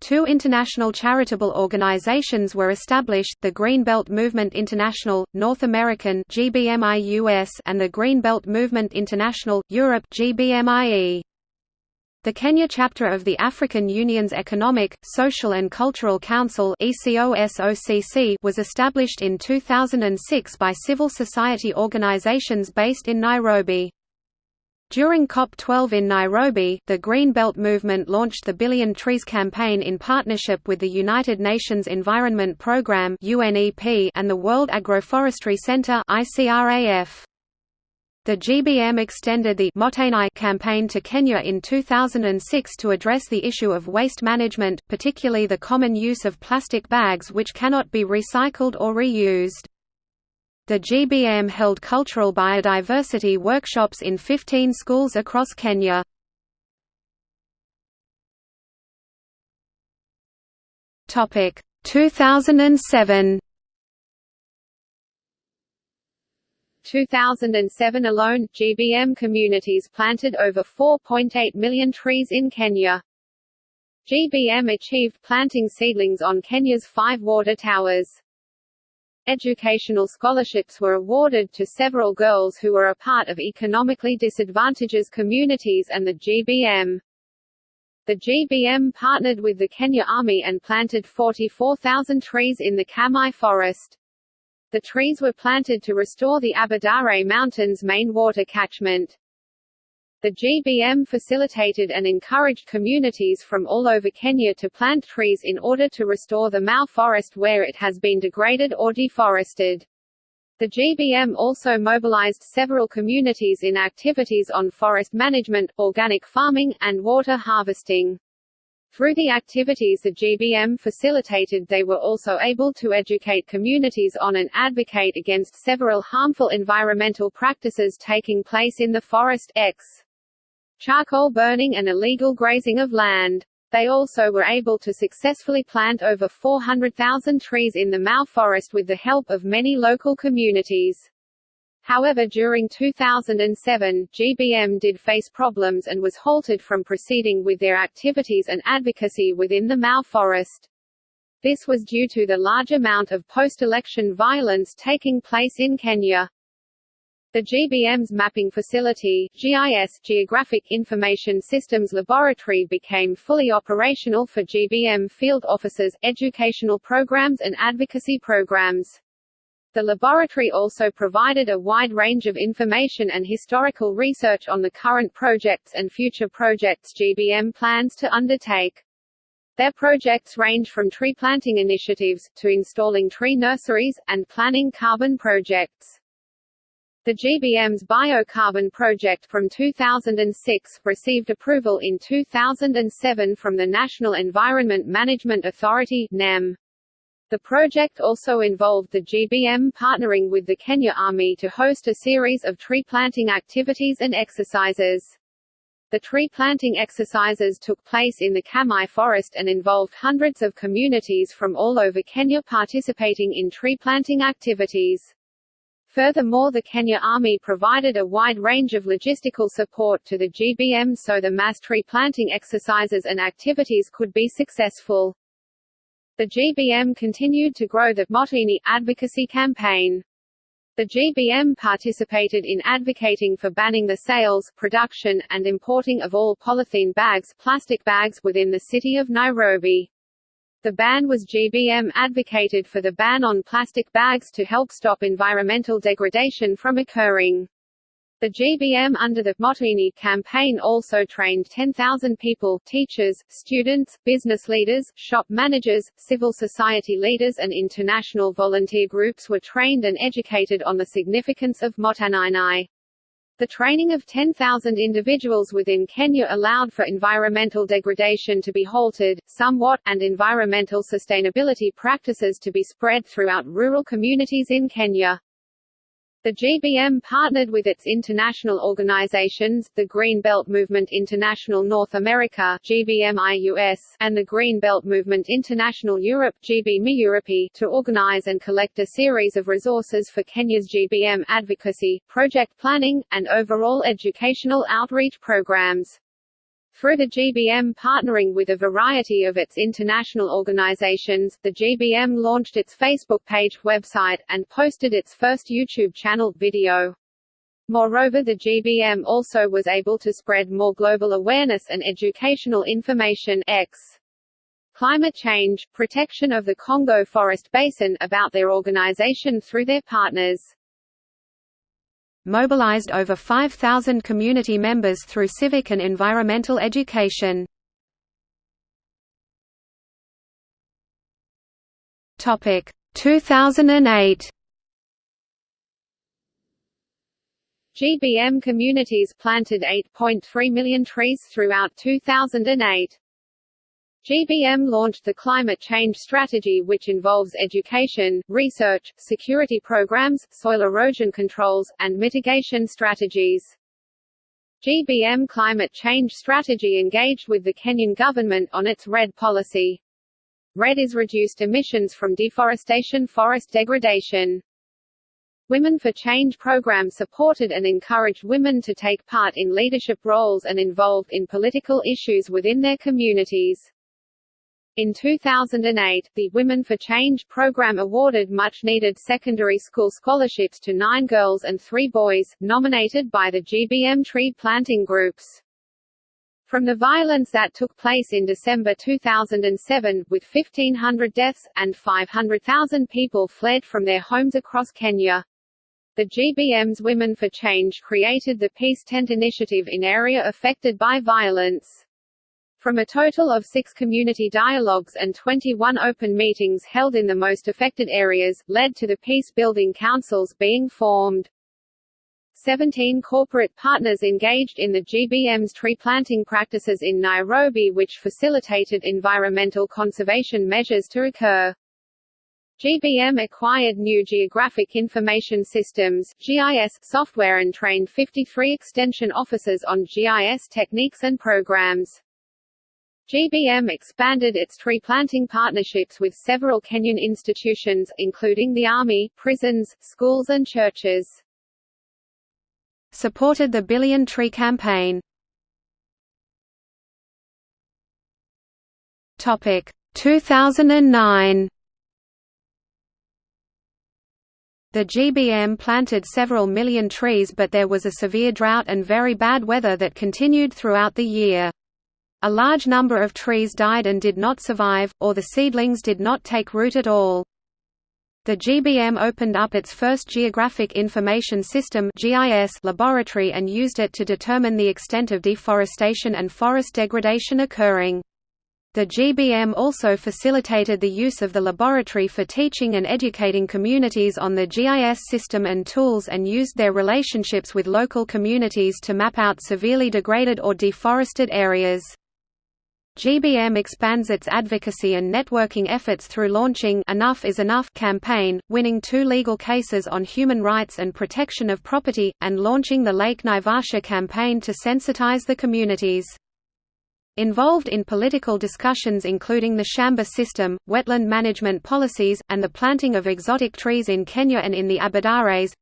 Two international charitable organizations were established, the Green Belt Movement International, North American and the Green Belt Movement International, Europe GBMIE. The Kenya chapter of the African Union's Economic, Social and Cultural Council was established in 2006 by civil society organizations based in Nairobi. During COP12 in Nairobi, the Green Belt movement launched the Billion Trees campaign in partnership with the United Nations Environment Programme and the World Agroforestry Centre The GBM extended the Mottainai campaign to Kenya in 2006 to address the issue of waste management, particularly the common use of plastic bags which cannot be recycled or reused. The GBM held cultural biodiversity workshops in 15 schools across Kenya. Topic 2007 2007 alone, GBM communities planted over 4.8 million trees in Kenya. GBM achieved planting seedlings on Kenya's five water towers. Educational scholarships were awarded to several girls who were a part of economically disadvantaged communities and the GBM. The GBM partnered with the Kenya Army and planted 44,000 trees in the Kamai forest. The trees were planted to restore the Aberdare Mountains main water catchment. The GBM facilitated and encouraged communities from all over Kenya to plant trees in order to restore the Mau forest where it has been degraded or deforested. The GBM also mobilized several communities in activities on forest management, organic farming, and water harvesting. Through the activities the GBM facilitated they were also able to educate communities on and advocate against several harmful environmental practices taking place in the forest X charcoal burning and illegal grazing of land. They also were able to successfully plant over 400,000 trees in the Mau forest with the help of many local communities. However during 2007, GBM did face problems and was halted from proceeding with their activities and advocacy within the Mau forest. This was due to the large amount of post-election violence taking place in Kenya. The GBM's mapping facility, GIS Geographic Information Systems Laboratory became fully operational for GBM field officers, educational programs and advocacy programs. The laboratory also provided a wide range of information and historical research on the current projects and future projects GBM plans to undertake. Their projects range from tree planting initiatives, to installing tree nurseries, and planning carbon projects. The GBM's biocarbon project from 2006 received approval in 2007 from the National Environment Management Authority NEM. The project also involved the GBM partnering with the Kenya Army to host a series of tree planting activities and exercises. The tree planting exercises took place in the Kamai forest and involved hundreds of communities from all over Kenya participating in tree planting activities. Furthermore the Kenya Army provided a wide range of logistical support to the GBM so the mass tree planting exercises and activities could be successful. The GBM continued to grow the Mottainai advocacy campaign. The GBM participated in advocating for banning the sales, production, and importing of all polythene bags, plastic bags within the city of Nairobi. The ban was GBM advocated for the ban on plastic bags to help stop environmental degradation from occurring. The GBM under the Mottainai campaign also trained 10,000 people teachers, students, business leaders, shop managers, civil society leaders and international volunteer groups were trained and educated on the significance of Mottainai. The training of 10,000 individuals within Kenya allowed for environmental degradation to be halted, somewhat, and environmental sustainability practices to be spread throughout rural communities in Kenya. The GBM partnered with its international organizations, the Green Belt Movement International North America GBMIUS, and the Green Belt Movement International Europe GBMIEurope, to organize and collect a series of resources for Kenya's GBM advocacy, project planning, and overall educational outreach programs. Through the GBM partnering with a variety of its international organizations, the GBM launched its Facebook page, website, and posted its first YouTube channel, video. Moreover the GBM also was able to spread more global awareness and educational information X. Climate change, protection of the Congo Forest Basin about their organization through their partners mobilized over 5,000 community members through civic and environmental education. Topic 2008 GBM communities planted 8.3 million trees throughout 2008. GBM launched the Climate Change Strategy which involves education, research, security programs, soil erosion controls, and mitigation strategies. GBM Climate Change Strategy engaged with the Kenyan government on its REDD policy. REDD is reduced emissions from deforestation forest degradation. Women for Change program supported and encouraged women to take part in leadership roles and involved in political issues within their communities. In 2008, the Women for Change program awarded much-needed secondary school scholarships to nine girls and three boys, nominated by the GBM tree planting groups. From the violence that took place in December 2007, with 1,500 deaths, and 500,000 people fled from their homes across Kenya. The GBM's Women for Change created the Peace Tent Initiative in area affected by violence. From a total of six community dialogues and 21 open meetings held in the most affected areas, led to the peace-building councils being formed. 17 corporate partners engaged in the GBM's tree planting practices in Nairobi which facilitated environmental conservation measures to occur. GBM acquired new Geographic Information Systems GIS software and trained 53 extension officers on GIS techniques and programs. GBM expanded its tree planting partnerships with several Kenyan institutions, including the army, prisons, schools and churches. Supported the Billion Tree Campaign. Topic 2009. The GBM planted several million trees but there was a severe drought and very bad weather that continued throughout the year. A large number of trees died and did not survive, or the seedlings did not take root at all. The GBM opened up its first Geographic Information System laboratory and used it to determine the extent of deforestation and forest degradation occurring. The GBM also facilitated the use of the laboratory for teaching and educating communities on the GIS system and tools and used their relationships with local communities to map out severely degraded or deforested areas. GBM expands its advocacy and networking efforts through launching Enough is Enough campaign, winning two legal cases on human rights and protection of property, and launching the Lake Naivasha campaign to sensitize the communities. Involved in political discussions including the Shamba system, wetland management policies, and the planting of exotic trees in Kenya and in the Aberdares,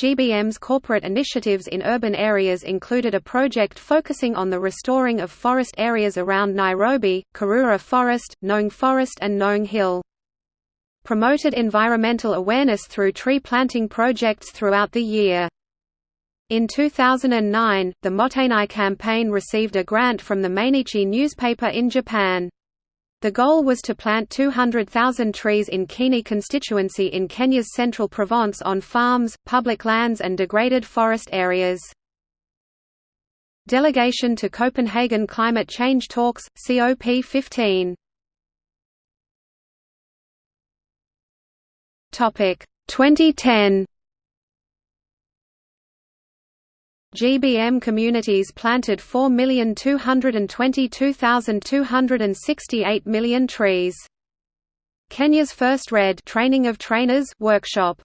GBM's corporate initiatives in urban areas included a project focusing on the restoring of forest areas around Nairobi, Karura Forest, Ngong Forest and Ngong Hill. Promoted environmental awareness through tree planting projects throughout the year. In 2009, the Mottainai campaign received a grant from the Mainichi newspaper in Japan. The goal was to plant 200,000 trees in Kieni constituency in Kenya's central Provence on farms, public lands and degraded forest areas. Delegation to Copenhagen Climate Change Talks, COP15 Topic 2010 GBM communities planted 4,222,268 million trees. Kenya's first REDD training of trainers workshop.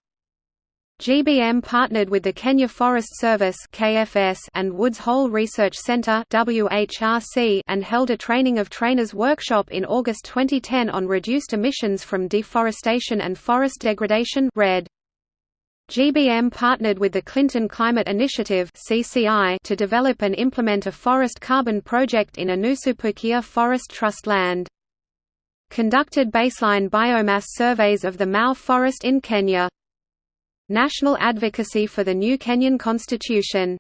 GBM partnered with the Kenya Forest Service (KFS) and Woods Hole Research Center (WHRC) and held a training of trainers workshop in August 2010 on reduced emissions from deforestation and forest degradation (REDD). GBM partnered with the Clinton Climate Initiative to develop and implement a forest carbon project in Anusupukia Forest Trust land. Conducted baseline biomass surveys of the Mau forest in Kenya. National advocacy for the new Kenyan constitution.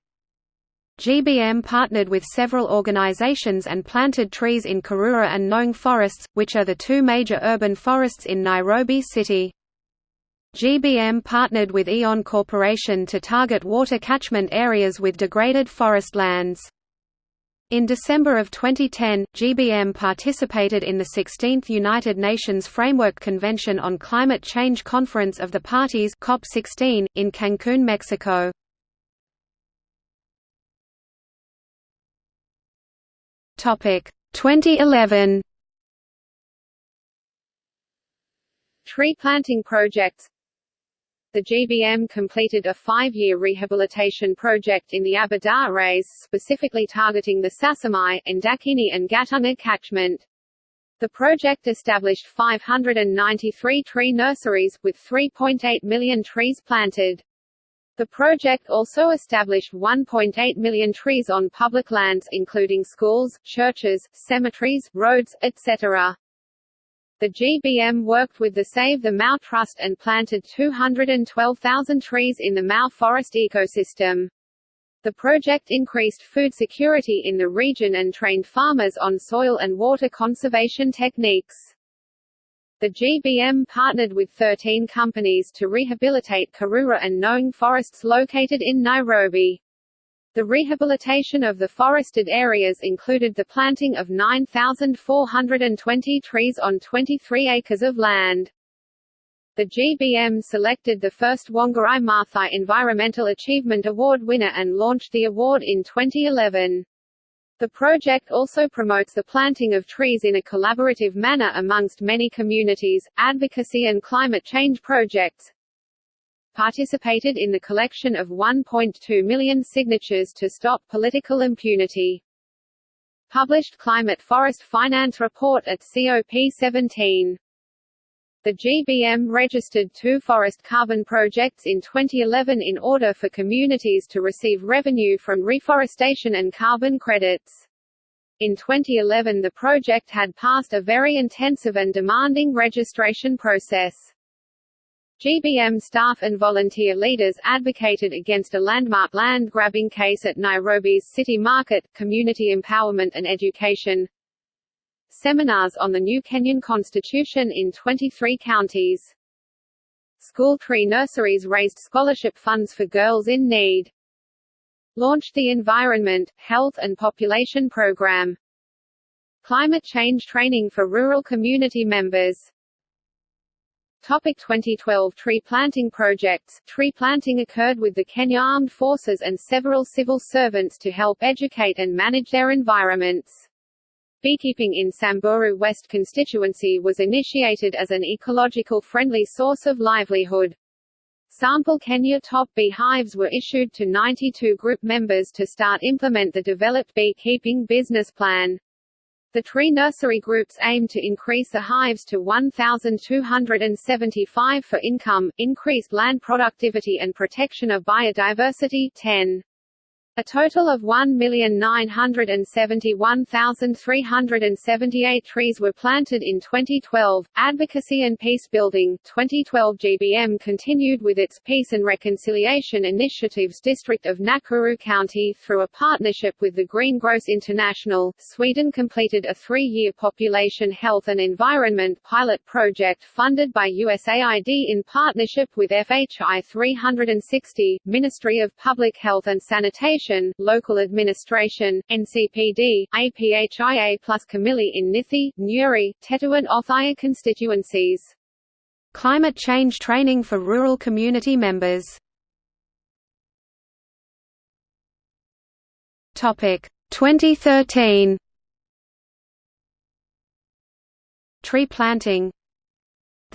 GBM partnered with several organizations and planted trees in Karura and Ngong forests, which are the two major urban forests in Nairobi city. GBM partnered with Eon Corporation to target water catchment areas with degraded forest lands. In December of 2010, GBM participated in the 16th United Nations Framework Convention on Climate Change Conference of the Parties COP16, in Cancun, Mexico. Topic 2011 Tree planting projects the GBM completed a five-year rehabilitation project in the Aberdares, specifically targeting the Sasumua, Ndakaini and Gatunga catchment. The project established 593 tree nurseries, with 3.8 million trees planted. The project also established 1.8 million trees on public lands including schools, churches, cemeteries, roads, etc. The GBM worked with the Save the Mau Trust and planted 212,000 trees in the Mau forest ecosystem. The project increased food security in the region and trained farmers on soil and water conservation techniques. The GBM partnered with 13 companies to rehabilitate Karura and Ngong forests located in Nairobi. The rehabilitation of the forested areas included the planting of 9,420 trees on 23 acres of land. The GBM selected the first Wangari Maathai Environmental Achievement Award winner and launched the award in 2011. The project also promotes the planting of trees in a collaborative manner amongst many communities, advocacy and climate change projects, participated in the collection of 1.2 million signatures to stop political impunity. Published Climate Forest Finance Report at COP17 the GBM registered two forest carbon projects in 2011 in order for communities to receive revenue from reforestation and carbon credits. In 2011 the project had passed a very intensive and demanding registration process. GBM staff and volunteer leaders advocated against a landmark land grabbing case at Nairobi's city market, community empowerment and education, seminars on the new Kenyan constitution in 23 counties. School tree nurseries raised scholarship funds for girls in need. Launched the Environment, Health and Population Program. Climate change training for rural community members. Topic 2012 Tree planting projects Tree planting occurred with the Kenya Armed Forces and several civil servants to help educate and manage their environments. Beekeeping in Samburu West constituency was initiated as an ecological-friendly source of livelihood. Sample Kenya top bee hives were issued to 92 group members to start implement the developed beekeeping business plan. The tree nursery groups aim to increase the hives to 1,275 for income, increased land productivity and protection of biodiversity 10. A total of 1,971,378 trees were planted in 2012. Advocacy and peace building 2012 GBM continued with its Peace and Reconciliation Initiatives District of Nakuru County through a partnership with the Green Cross International. Sweden completed a three year population health and environment pilot project funded by USAID in partnership with FHI 360, Ministry of Public Health and Sanitation Local Administration, NCPD, APHIA plus Kamili in Nithi, Nyeri, Tetu and Othaya constituencies. Climate change training for rural community members. Topic 2013 Tree planting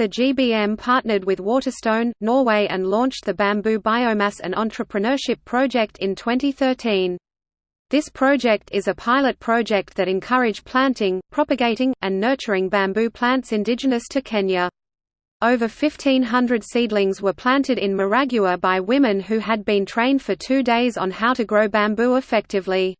the GBM partnered with Waterstone, Norway and launched the Bamboo Biomass and Entrepreneurship Project in 2013. This project is a pilot project that encourage planting, propagating, and nurturing bamboo plants indigenous to Kenya. Over 1,500 seedlings were planted in Maragua by women who had been trained for two days on how to grow bamboo effectively.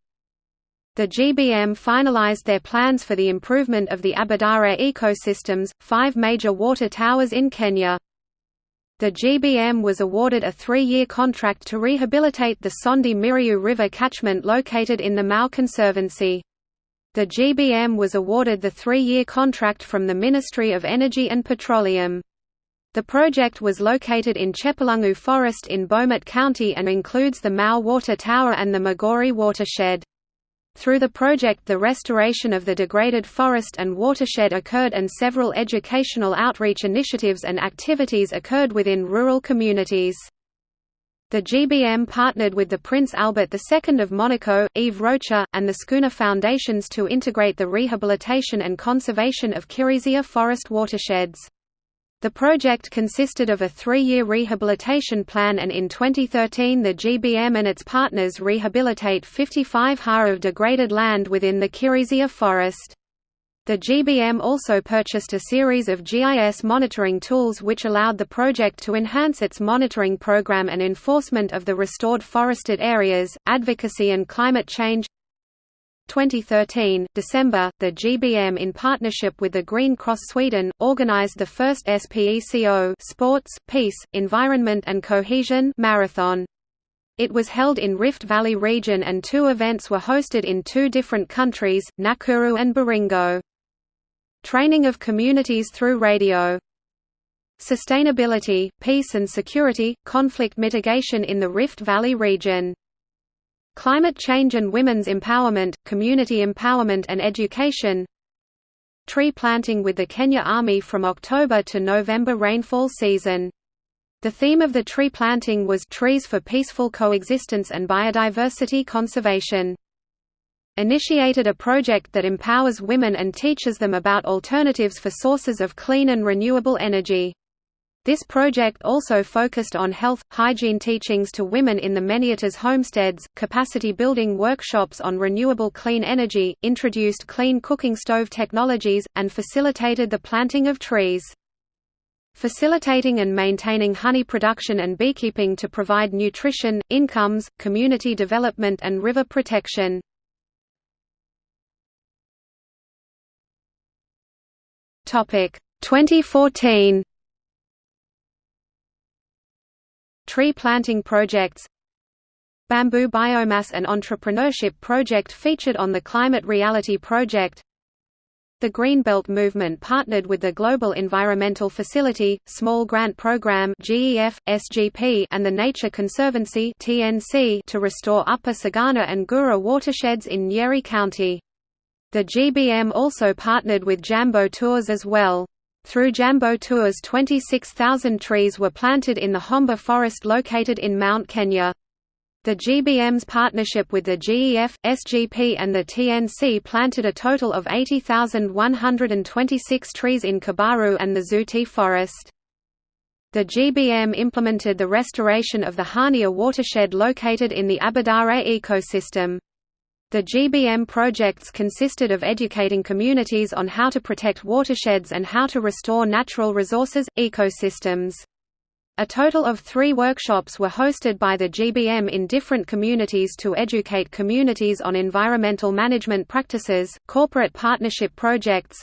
The GBM finalized their plans for the improvement of the Aberdare ecosystems, five major water towers in Kenya. The GBM was awarded a three-year contract to rehabilitate the Sondu Miriu River catchment located in the Mau Conservancy. The GBM was awarded the three-year contract from the Ministry of Energy and Petroleum. The project was located in Chepalungu Forest in Bomet County and includes the Mau Water Tower and the Migori watershed. Through the project the restoration of the degraded forest and watershed occurred and several educational outreach initiatives and activities occurred within rural communities. The GBM partnered with the Prince Albert II of Monaco, Yves Rocher, and the Schooner Foundations to integrate the rehabilitation and conservation of Kirizia forest watersheds. The project consisted of a three-year rehabilitation plan and in 2013 the GBM and its partners rehabilitate 55 ha of degraded land within the Kirizia forest. The GBM also purchased a series of GIS monitoring tools which allowed the project to enhance its monitoring program and enforcement of the restored forested areas, advocacy and climate change 2013, December, the GBM in partnership with the Green Cross Sweden, organized the first SPECO Sports, Peace, Environment and Cohesion marathon. It was held in Rift Valley region and two events were hosted in two different countries, Nakuru and Baringo. Training of communities through radio. Sustainability, peace and security, conflict mitigation in the Rift Valley region. Climate change and women's empowerment, community empowerment and education. Tree planting with the Kenya Army from October to November rainfall season. The theme of the tree planting was Trees for Peaceful Coexistence and Biodiversity Conservation. Initiated a project that empowers women and teaches them about alternatives for sources of clean and renewable energy. This project also focused on health, hygiene teachings to women in the Manyattas homesteads, capacity building workshops on renewable clean energy, introduced clean cooking stove technologies, and facilitated the planting of trees facilitating and maintaining honey production and beekeeping to provide nutrition, incomes, community development and river protection. Topic 2014 Tree planting projects Bamboo Biomass and Entrepreneurship Project featured on the Climate Reality Project the Greenbelt movement partnered with the Global Environmental Facility, Small Grant Program (GEF, SGP) and the Nature Conservancy (TNC) to restore Upper Sagana and Gura watersheds in Nyeri County. The GBM also partnered with Jambo Tours as well. Through Jambo Tours 26,000 trees were planted in the Homba forest located in Mount Kenya. The GBM's partnership with the GEF, SGP and the TNC planted a total of 80,126 trees in Kabaru and the Zuti forest. The GBM implemented the restoration of the Hania watershed located in the Aberdare ecosystem. The GBM projects consisted of educating communities on how to protect watersheds and how to restore natural resources, ecosystems. A total of three workshops were hosted by the GBM in different communities to educate communities on environmental management practices, corporate partnership projects,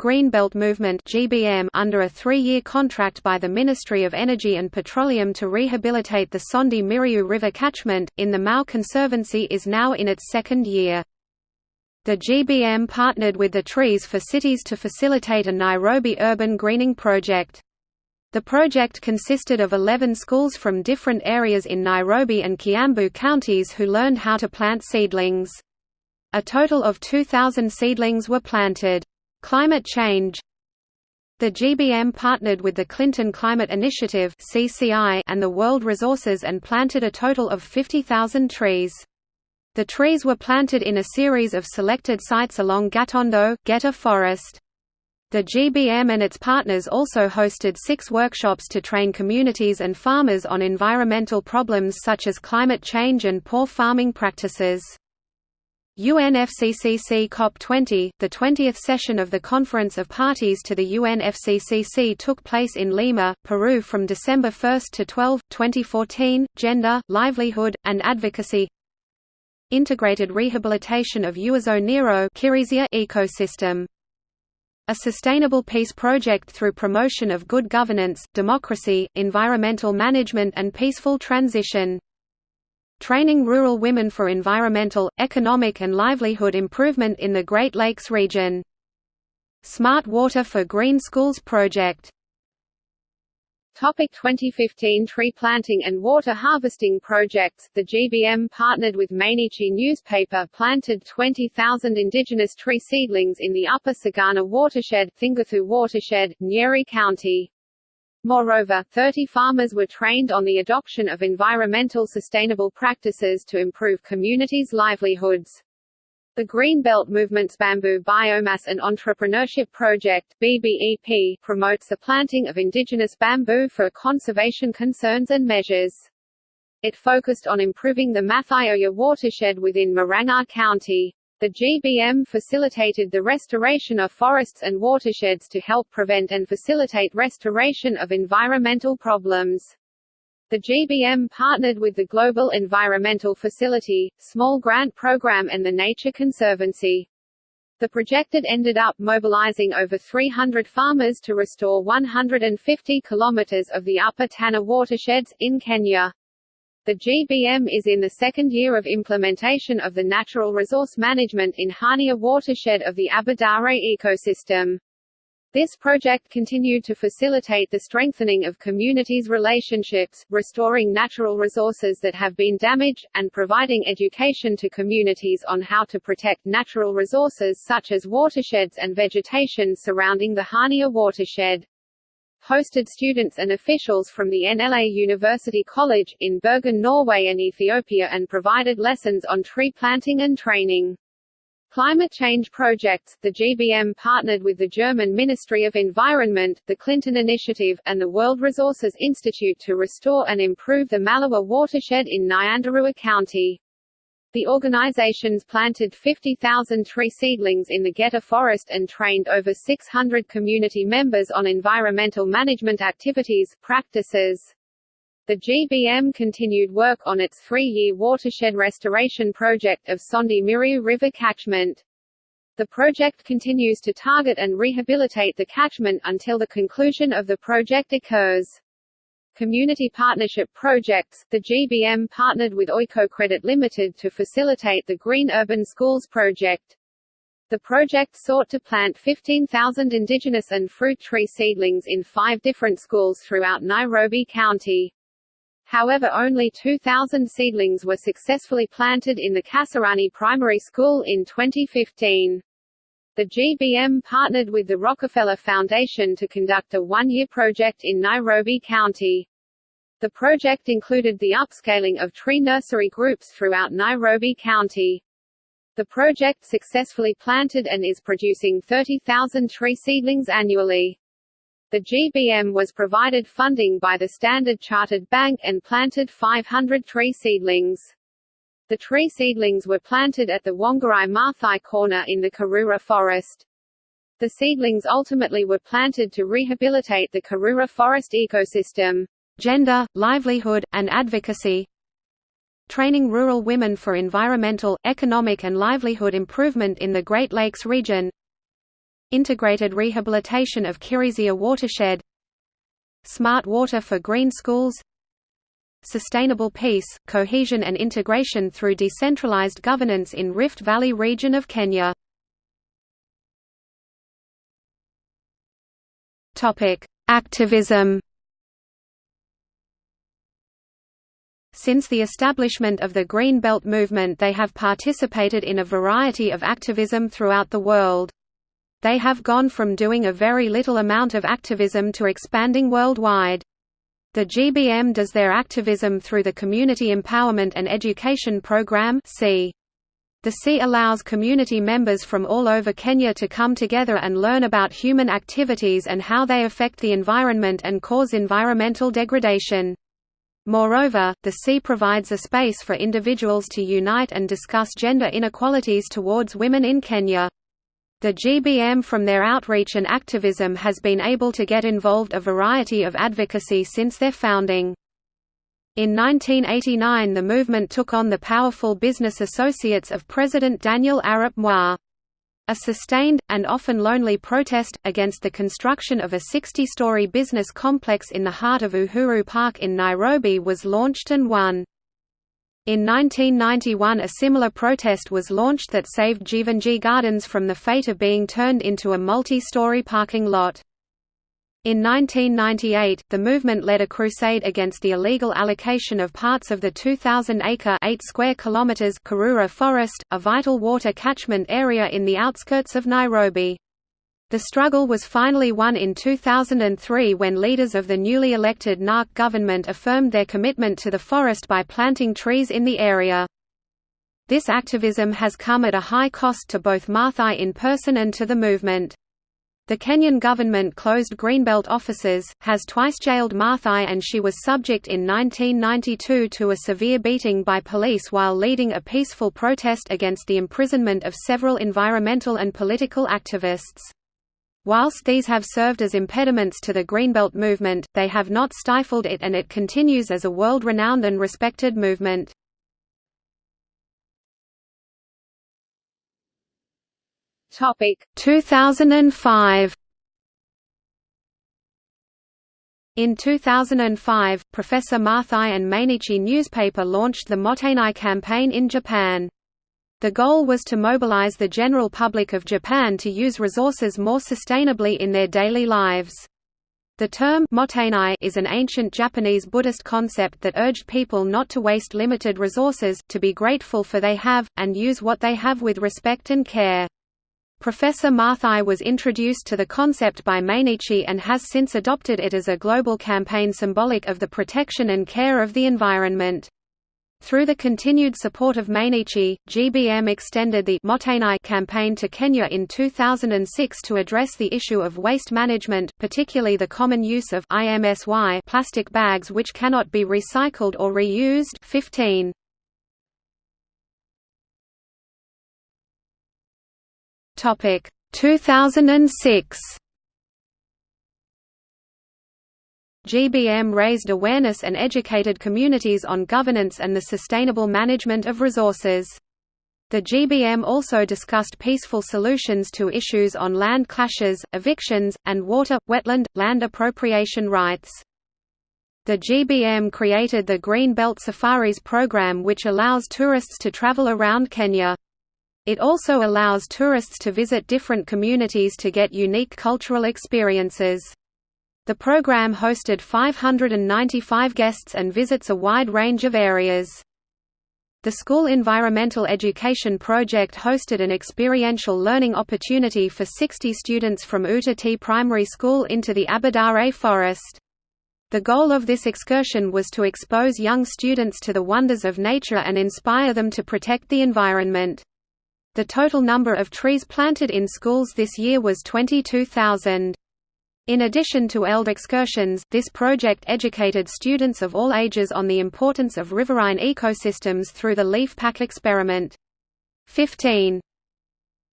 Greenbelt Movement (GBM) under a 3-year contract by the Ministry of Energy and Petroleum to rehabilitate the Sondu Miriu River catchment in the Mau Conservancy is now in its second year. The GBM partnered with the Trees for Cities to facilitate a Nairobi urban greening project. The project consisted of 11 schools from different areas in Nairobi and Kiambu counties who learned how to plant seedlings. A total of 2,000 seedlings were planted. Climate change The GBM partnered with the Clinton Climate Initiative and the World Resources and planted a total of 50,000 trees. The trees were planted in a series of selected sites along Gatondo, Geta Forest. The GBM and its partners also hosted six workshops to train communities and farmers on environmental problems such as climate change and poor farming practices. UNFCCC COP20, the 20th session of the Conference of Parties to the UNFCCC took place in Lima, Peru from December 1 to 12, 2014. Gender, livelihood, and advocacy. Integrated rehabilitation of Uazo Nero ecosystem a sustainable peace project through promotion of good governance, democracy, environmental management and peaceful transition. Training rural women for environmental, economic and livelihood improvement in the Great Lakes region. Smart Water for Green Schools project Topic 2015 Tree planting and water harvesting projects The GBM partnered with Mainichi newspaper planted 20,000 indigenous tree seedlings in the Upper Sagana watershed Thingathu watershed, Nyeri County. Moreover, 30 farmers were trained on the adoption of environmental sustainable practices to improve communities' livelihoods. The Greenbelt Movement's Bamboo Biomass and Entrepreneurship Project BBEP, promotes the planting of indigenous bamboo for conservation concerns and measures. It focused on improving the Mathioya watershed within Murang'a County. The GBM facilitated the restoration of forests and watersheds to help prevent and facilitate restoration of environmental problems. The GBM partnered with the Global Environmental Facility, Small Grant Program and the Nature Conservancy. The project ended up mobilizing over 300 farmers to restore 150 kilometers of the Upper Tana watersheds, in Kenya. The GBM is in the second year of implementation of the natural resource management in Hania watershed of the Aberdare ecosystem. This project continued to facilitate the strengthening of communities' relationships, restoring natural resources that have been damaged, and providing education to communities on how to protect natural resources such as watersheds and vegetation surrounding the Hania watershed hosted students and officials from the NLA University College, in Bergen Norway and Ethiopia and provided lessons on tree planting and training. Climate change projects, the GBM partnered with the German Ministry of Environment, the Clinton Initiative, and the World Resources Institute to restore and improve the Malewa watershed in Nyandarua County. The organizations planted 50,000 tree seedlings in the Geta forest and trained over 600 community members on environmental management activities practices. The GBM continued work on its three-year watershed restoration project of Sondu Miriu River catchment. The project continues to target and rehabilitate the catchment until the conclusion of the project occurs. Community Partnership Projects, the GBM partnered with Oikocredit Limited to facilitate the Green Urban Schools project. The project sought to plant 15,000 indigenous and fruit tree seedlings in five different schools throughout Nairobi County. However only 2,000 seedlings were successfully planted in the Kasarani Primary School in 2015. The GBM partnered with the Rockefeller Foundation to conduct a one-year project in Nairobi County. The project included the upscaling of tree nursery groups throughout Nairobi County. The project successfully planted and is producing 30,000 tree seedlings annually. The GBM was provided funding by the Standard Chartered Bank and planted 500 tree seedlings. The tree seedlings were planted at the Wangari Maathai corner in the Karura forest. The seedlings ultimately were planted to rehabilitate the Karura forest ecosystem. Gender, livelihood, and advocacy Training rural women for environmental, economic and livelihood improvement in the Great Lakes region Integrated rehabilitation of Kirizia watershed Smart water for green schools sustainable peace, cohesion and integration through decentralized governance in Rift Valley region of Kenya. Activism Since the establishment of the Green Belt movement they have participated in a variety of activism throughout the world. They have gone from doing a very little amount of activism to expanding worldwide. The GBM does their activism through the Community Empowerment and Education Program The C allows community members from all over Kenya to come together and learn about human activities and how they affect the environment and cause environmental degradation. Moreover, the C provides a space for individuals to unite and discuss gender inequalities towards women in Kenya. The GBM from their outreach and activism has been able to get involved a variety of advocacy since their founding. In 1989 the movement took on the powerful business associates of President Daniel Arap Moi. A sustained, and often lonely protest, against the construction of a 60-story business complex in the heart of Uhuru Park in Nairobi was launched and won. In 1991 a similar protest was launched that saved Jeevanjee Gardens from the fate of being turned into a multi-story parking lot. In 1998, the movement led a crusade against the illegal allocation of parts of the 2,000-acre (8 square kilometers) Karura Forest, a vital water catchment area in the outskirts of Nairobi. The struggle was finally won in 2003 when leaders of the newly elected NARC government affirmed their commitment to the forest by planting trees in the area. This activism has come at a high cost to both Maathai in person and to the movement. The Kenyan government closed Greenbelt offices, has twice jailed Maathai and she was subject in 1992 to a severe beating by police while leading a peaceful protest against the imprisonment of several environmental and political activists. Whilst these have served as impediments to the Greenbelt movement, they have not stifled it and it continues as a world-renowned and respected movement. Topic 2005 In 2005, Professor Maathai and Mainichi newspaper launched the Mottainai campaign in Japan. The goal was to mobilize the general public of Japan to use resources more sustainably in their daily lives. The term mottainai is an ancient Japanese Buddhist concept that urged people not to waste limited resources, to be grateful for they have, and use what they have with respect and care. Professor Maathai was introduced to the concept by Mainichi and has since adopted it as a global campaign symbolic of the protection and care of the environment. Through the continued support of Mainichi, GBM extended the Mottainai campaign to Kenya in 2006 to address the issue of waste management, particularly the common use of IMSY plastic bags which cannot be recycled or reused. 15. Topic. 2006 GBM raised awareness and educated communities on governance and the sustainable management of resources. The GBM also discussed peaceful solutions to issues on land clashes, evictions, and water, wetland, land appropriation rights. The GBM created the Green Belt Safaris program which allows tourists to travel around Kenya. It also allows tourists to visit different communities to get unique cultural experiences. The program hosted 595 guests and visits a wide range of areas. The School Environmental Education Project hosted an experiential learning opportunity for 60 students from Utati Primary School into the Aberdare Forest. The goal of this excursion was to expose young students to the wonders of nature and inspire them to protect the environment. The total number of trees planted in schools this year was 22,000. In addition to ELD excursions, this project educated students of all ages on the importance of riverine ecosystems through the leaf pack experiment. 15.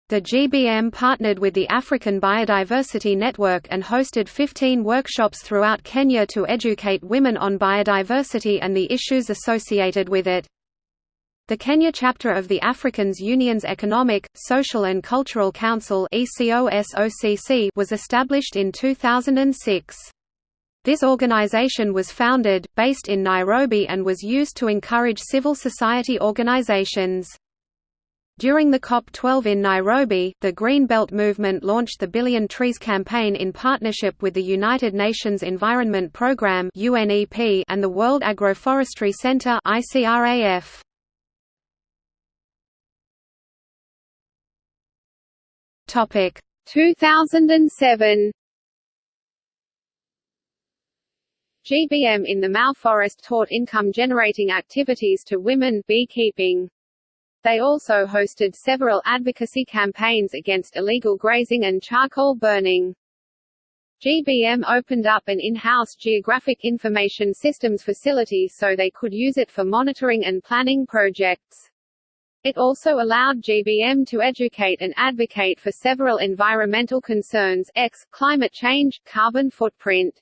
The GBM partnered with the African Biodiversity Network and hosted 15 workshops throughout Kenya to educate women on biodiversity and the issues associated with it. The Kenya chapter of the Africans Union's Economic, Social and Cultural Council was established in 2006. This organization was founded, based in Nairobi and was used to encourage civil society organizations. During the COP12 in Nairobi, the Green Belt Movement launched the Billion Trees campaign in partnership with the United Nations Environment Programme and the World Agroforestry Centre Topic 2007 GBM in the Mau Forest taught income-generating activities to women beekeeping. They also hosted several advocacy campaigns against illegal grazing and charcoal burning. GBM opened up an in-house geographic information systems facility so they could use it for monitoring and planning projects. It also allowed GBM to educate and advocate for several environmental concerns X, climate change, carbon footprint.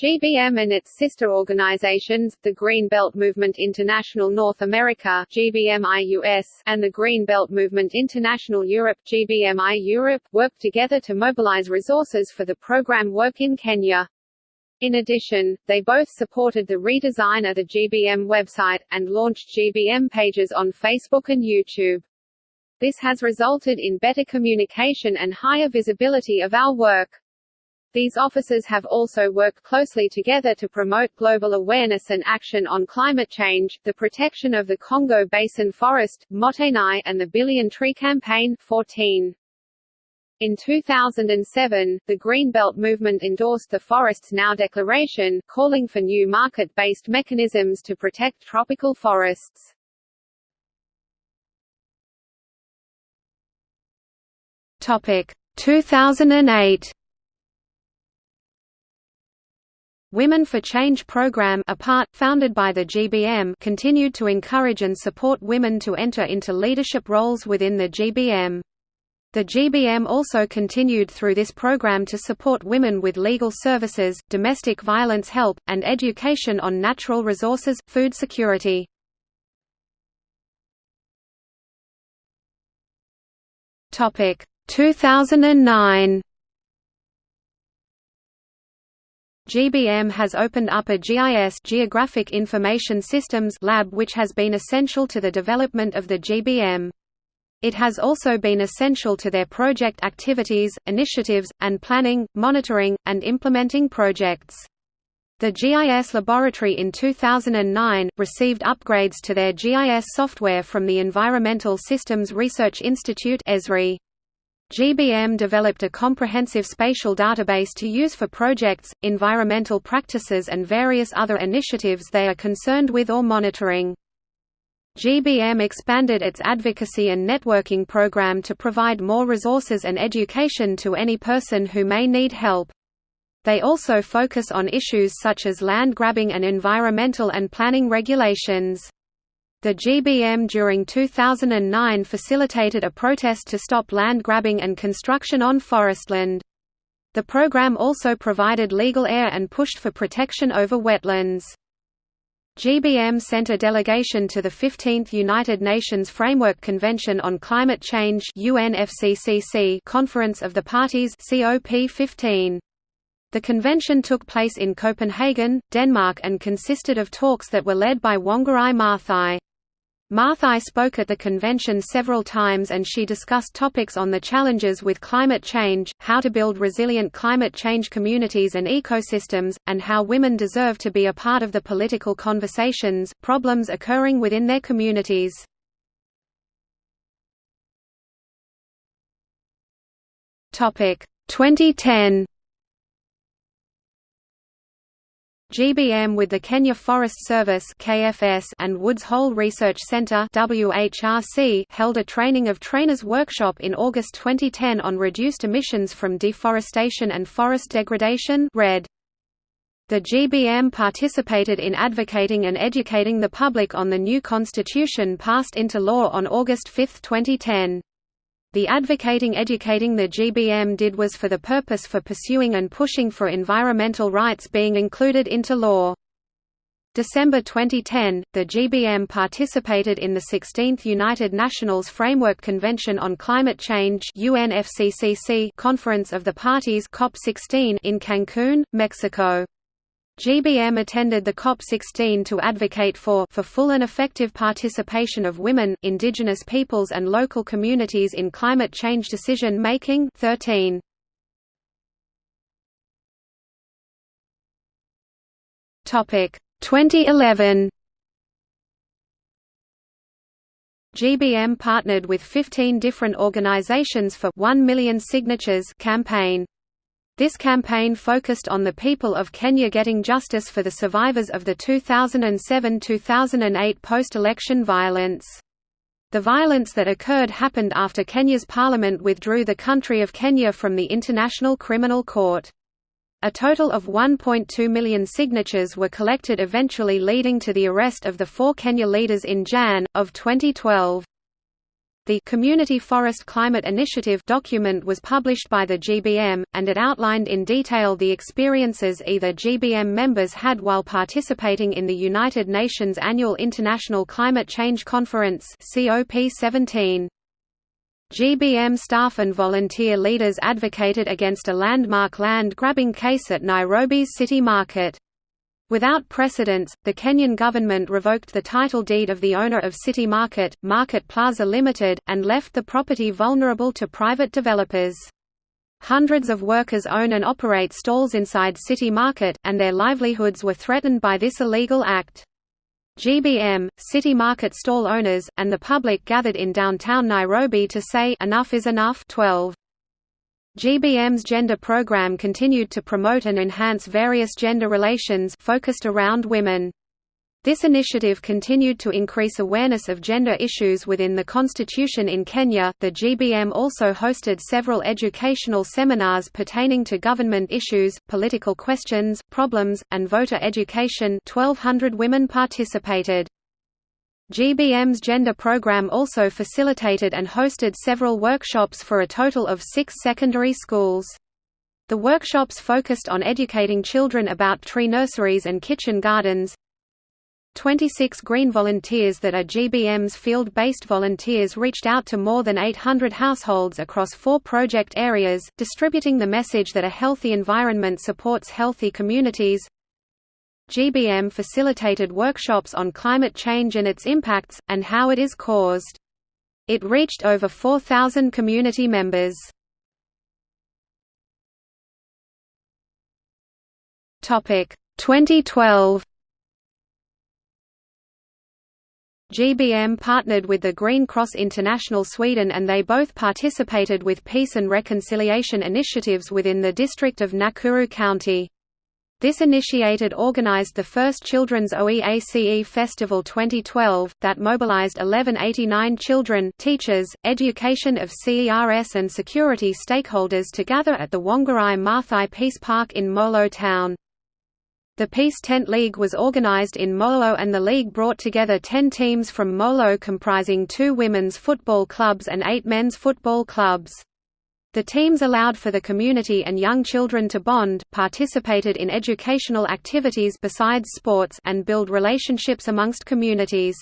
GBM and its sister organizations, the Green Belt Movement International North America GBMI and the Green Belt Movement International Europe GBMI Europe, work together to mobilize resources for the program work in Kenya. In addition, they both supported the redesign of the GBM website, and launched GBM pages on Facebook and YouTube. This has resulted in better communication and higher visibility of our work. These offices have also worked closely together to promote global awareness and action on climate change, the protection of the Congo Basin forest, Mottainai, and the Billion Tree Campaign 14. In 2007, the Greenbelt movement endorsed the Forests Now Declaration, calling for new market-based mechanisms to protect tropical forests. Topic 2008 Women for Change program APART, founded by the GBM continued to encourage and support women to enter into leadership roles within the GBM. The GBM also continued through this program to support women with legal services, domestic violence help, and education on natural resources, food security. Topic 2009. GBM has opened up a GIS Geographic Information Systems lab which has been essential to the development of the GBM. It has also been essential to their project activities, initiatives, and planning, monitoring, and implementing projects. The GIS laboratory in 2009, received upgrades to their GIS software from the Environmental Systems Research Institute ESRI. GBM developed a comprehensive spatial database to use for projects, environmental practices and various other initiatives they are concerned with or monitoring. GBM expanded its advocacy and networking program to provide more resources and education to any person who may need help. They also focus on issues such as land grabbing and environmental and planning regulations. The GBM during 2009 facilitated a protest to stop land grabbing and construction on forestland. The program also provided legal air and pushed for protection over wetlands. GBM sent a delegation to the 15th United Nations Framework Convention on Climate Change UNFCCC Conference of the Parties COP15. The convention took place in Copenhagen, Denmark and consisted of talks that were led by Wangari Maathai. Maathai spoke at the convention several times and she discussed topics on the challenges with climate change, how to build resilient climate change communities and ecosystems, and how women deserve to be a part of the political conversations, problems occurring within their communities. Topic 2010 GBM with the Kenya Forest Service (KFS) and Woods Hole Research Centre (WHRC) held a training of trainers workshop in August 2010 on reduced emissions from deforestation and forest degradation (REDD). The GBM participated in advocating and educating the public on the new constitution passed into law on August 5, 2010. The advocating educating the GBM did was for the purpose for pursuing and pushing for environmental rights being included into law. December 2010, the GBM participated in the 16th United Nations Framework Convention on Climate Change UNFCCC Conference of the Parties COP16 in Cancun, Mexico. GBM attended the COP16 to advocate for for full and effective participation of women, indigenous peoples and local communities in climate change decision making 13. Topic 2011 GBM partnered with 15 different organizations for 1 million signatures campaign. This campaign focused on the people of Kenya getting justice for the survivors of the 2007–2008 post-election violence. The violence that occurred happened after Kenya's parliament withdrew the country of Kenya from the International Criminal Court. A total of 1.2 million signatures were collected eventually leading to the arrest of the four Kenya leaders in Jan. of 2012. The Community Forest Climate Initiative document was published by the GBM, and it outlined in detail the experiences either GBM members had while participating in the United Nations Annual International Climate Change Conference COP17. GBM staff and volunteer leaders advocated against a landmark land grabbing case at Nairobi's City Market. Without precedence, the Kenyan government revoked the title deed of the owner of City Market, Market Plaza Limited, and left the property vulnerable to private developers. Hundreds of workers own and operate stalls inside City Market, and their livelihoods were threatened by this illegal act. GBM, City Market stall owners, and the public gathered in downtown Nairobi to say enough is enough 12. GBM's gender program continued to promote and enhance various gender relations focused around women. This initiative continued to increase awareness of gender issues within the constitution in Kenya. The GBM also hosted several educational seminars pertaining to government issues, political questions, problems, and voter education. 1200 women participated. GBM's gender program also facilitated and hosted several workshops for a total of six secondary schools. The workshops focused on educating children about tree nurseries and kitchen gardens, 26 Green Volunteers that are GBM's field-based volunteers reached out to more than 800 households across four project areas, distributing the message that a healthy environment supports healthy communities. GBM facilitated workshops on climate change and its impacts, and how it is caused. It reached over 4,000 community members. Topic 2012 GBM partnered with the Green Cross International Sweden and they both participated with peace and reconciliation initiatives within the district of Nakuru County. This initiated organized the first Children's OEACE Festival 2012, that mobilized 1189 children teachers, education of CERS and security stakeholders to gather at the Wangari Maathai Peace Park in Molo town. The Peace Tent League was organized in Molo and the league brought together ten teams from Molo comprising two women's football clubs and eight men's football clubs. The teams allowed for the community and young children to bond, participated in educational activities besides sports and build relationships amongst communities.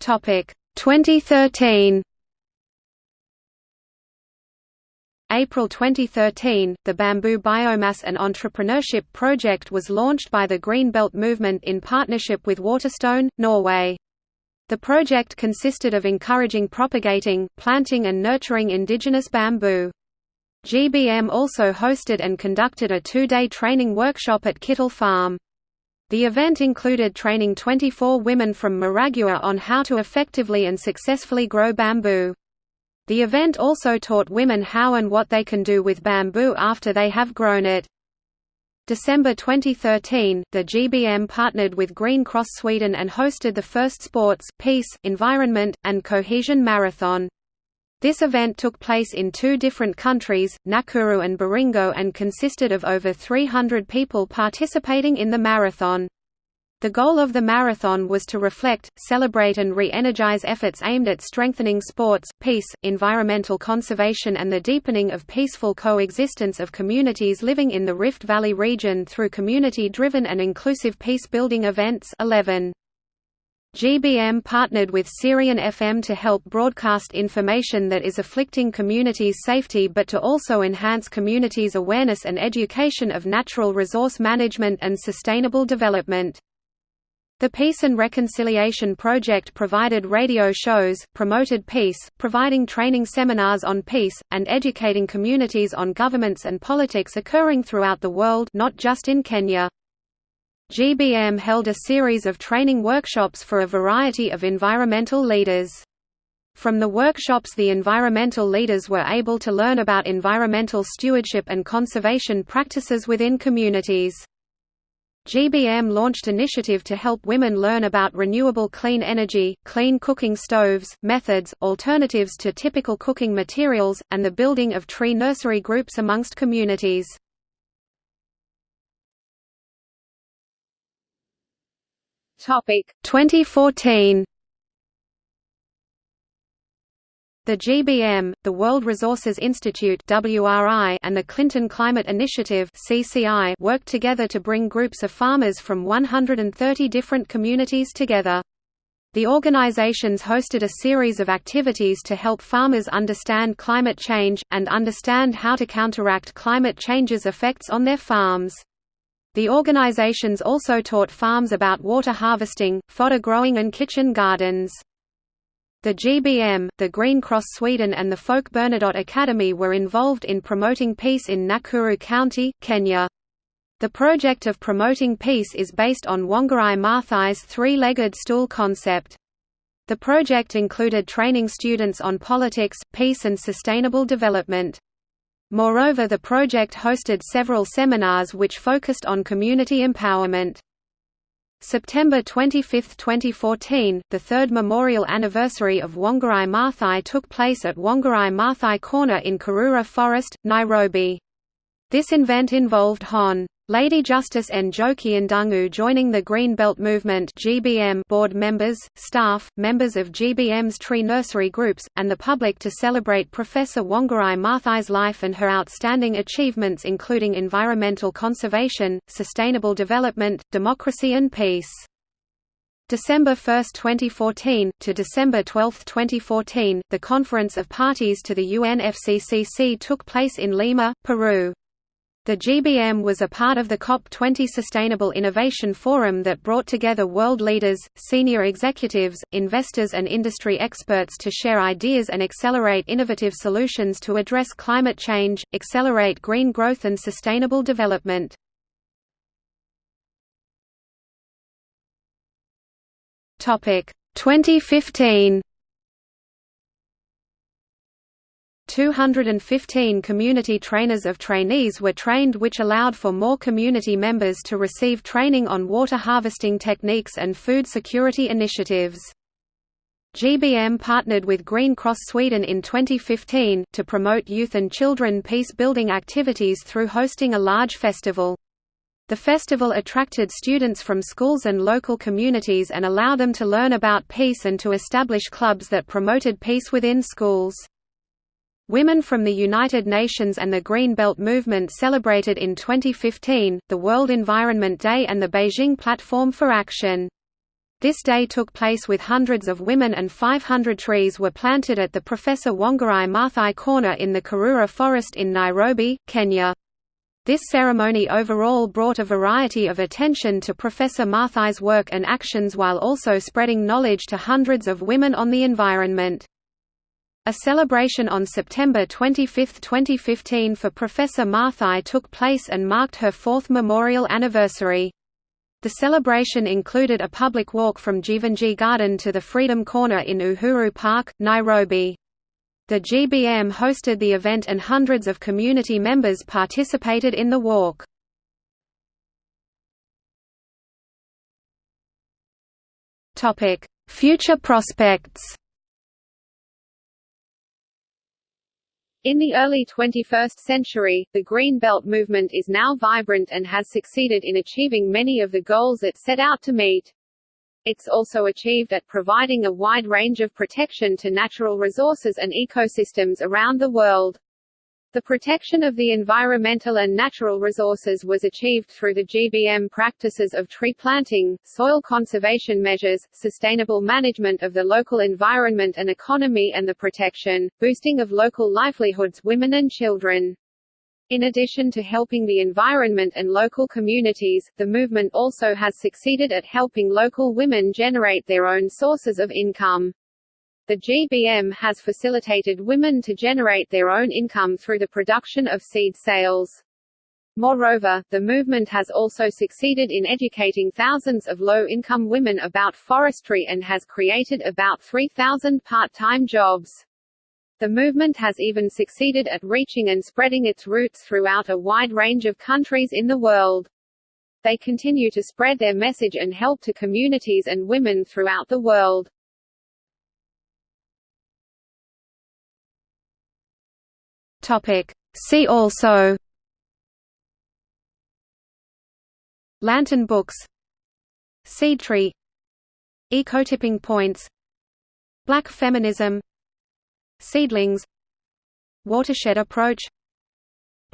Topic 2013 April 2013, the Bamboo Biomass and Entrepreneurship Project was launched by the Green Belt Movement in partnership with Waterstone, Norway. The project consisted of encouraging propagating, planting and nurturing indigenous bamboo. GBM also hosted and conducted a two-day training workshop at Kittle Farm. The event included training 24 women from Maragua on how to effectively and successfully grow bamboo. The event also taught women how and what they can do with bamboo after they have grown it. December 2013, the GBM partnered with Green Cross Sweden and hosted the first Sports, Peace, Environment, and Cohesion Marathon. This event took place in two different countries, Nakuru and Baringo and consisted of over 300 people participating in the marathon. The goal of the marathon was to reflect, celebrate and re-energize efforts aimed at strengthening sports, peace, environmental conservation and the deepening of peaceful coexistence of communities living in the Rift Valley region through community-driven and inclusive peace-building events 11. GBM partnered with Syrian FM to help broadcast information that is afflicting communities' safety but to also enhance communities' awareness and education of natural resource management and sustainable development. The Peace and Reconciliation Project provided radio shows, promoted peace, providing training seminars on peace, and educating communities on governments and politics occurring throughout the world not just in Kenya. GBM held a series of training workshops for a variety of environmental leaders. From the workshops the environmental leaders were able to learn about environmental stewardship and conservation practices within communities. GBM launched initiative to help women learn about renewable clean energy, clean cooking stoves, methods, alternatives to typical cooking materials, and the building of tree nursery groups amongst communities. Topic 2014 The GBM, the World Resources Institute and the Clinton Climate Initiative worked together to bring groups of farmers from 130 different communities together. The organizations hosted a series of activities to help farmers understand climate change, and understand how to counteract climate change's effects on their farms. The organizations also taught farms about water harvesting, fodder growing and kitchen gardens. The GBM, the Green Cross Sweden and the Folke Bernadotte Academy were involved in promoting peace in Nakuru County, Kenya. The project of promoting peace is based on Wangari Maathai's three-legged stool concept. The project included training students on politics, peace and sustainable development. Moreover the project hosted several seminars which focused on community empowerment. September 25, 2014, the third memorial anniversary of Wangari Maathai took place at Wangari Maathai Corner in Karura Forest, Nairobi. This event involved Hon. Lady Justice Njoki Ndung'u joining the Green Belt Movement (GBM) board members, staff, members of GBM's tree nursery groups, and the public to celebrate Professor Wangari Maathai's life and her outstanding achievements including environmental conservation, sustainable development, democracy and peace. December 1, 2014, to December 12, 2014, the Conference of Parties to the UNFCCC took place in Lima, Peru. The GBM was a part of the COP20 Sustainable Innovation Forum that brought together world leaders, senior executives, investors and industry experts to share ideas and accelerate innovative solutions to address climate change, accelerate green growth and sustainable development. Topic 2015 215 community trainers of trainees were trained which allowed for more community members to receive training on water harvesting techniques and food security initiatives. GBM partnered with Green Cross Sweden in 2015, to promote youth and children peace-building activities through hosting a large festival. The festival attracted students from schools and local communities and allowed them to learn about peace and to establish clubs that promoted peace within schools. Women from the United Nations and the Green Belt Movement celebrated in 2015, the World Environment Day and the Beijing Platform for Action. This day took place with hundreds of women and 500 trees were planted at the Professor Wangari Maathai Corner in the Karura Forest in Nairobi, Kenya. This ceremony overall brought a variety of attention to Professor Maathai's work and actions while also spreading knowledge to hundreds of women on the environment. A celebration on September 25, 2015 for Professor Maathai took place and marked her fourth memorial anniversary. The celebration included a public walk from Jeevanjee Garden to the Freedom Corner in Uhuru Park, Nairobi. The GBM hosted the event and hundreds of community members participated in the walk. Future prospects In the early 21st century, the Green Belt movement is now vibrant and has succeeded in achieving many of the goals it set out to meet. It's also achieved at providing a wide range of protection to natural resources and ecosystems around the world. The protection of the environmental and natural resources was achieved through the GBM practices of tree planting, soil conservation measures, sustainable management of the local environment and economy and the protection, boosting of local livelihoods women and children. In addition to helping the environment and local communities, the movement also has succeeded at helping local women generate their own sources of income. The GBM has facilitated women to generate their own income through the production of seed sales. Moreover, the movement has also succeeded in educating thousands of low-income women about forestry and has created about 3,000 part-time jobs. The movement has even succeeded at reaching and spreading its roots throughout a wide range of countries in the world. They continue to spread their message and help to communities and women throughout the world. Topic. See also Lantern books Seed tree Ecotipping points Black feminism Seedlings Watershed approach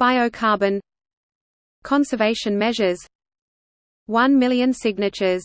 Biocarbon Conservation measures 1 million signatures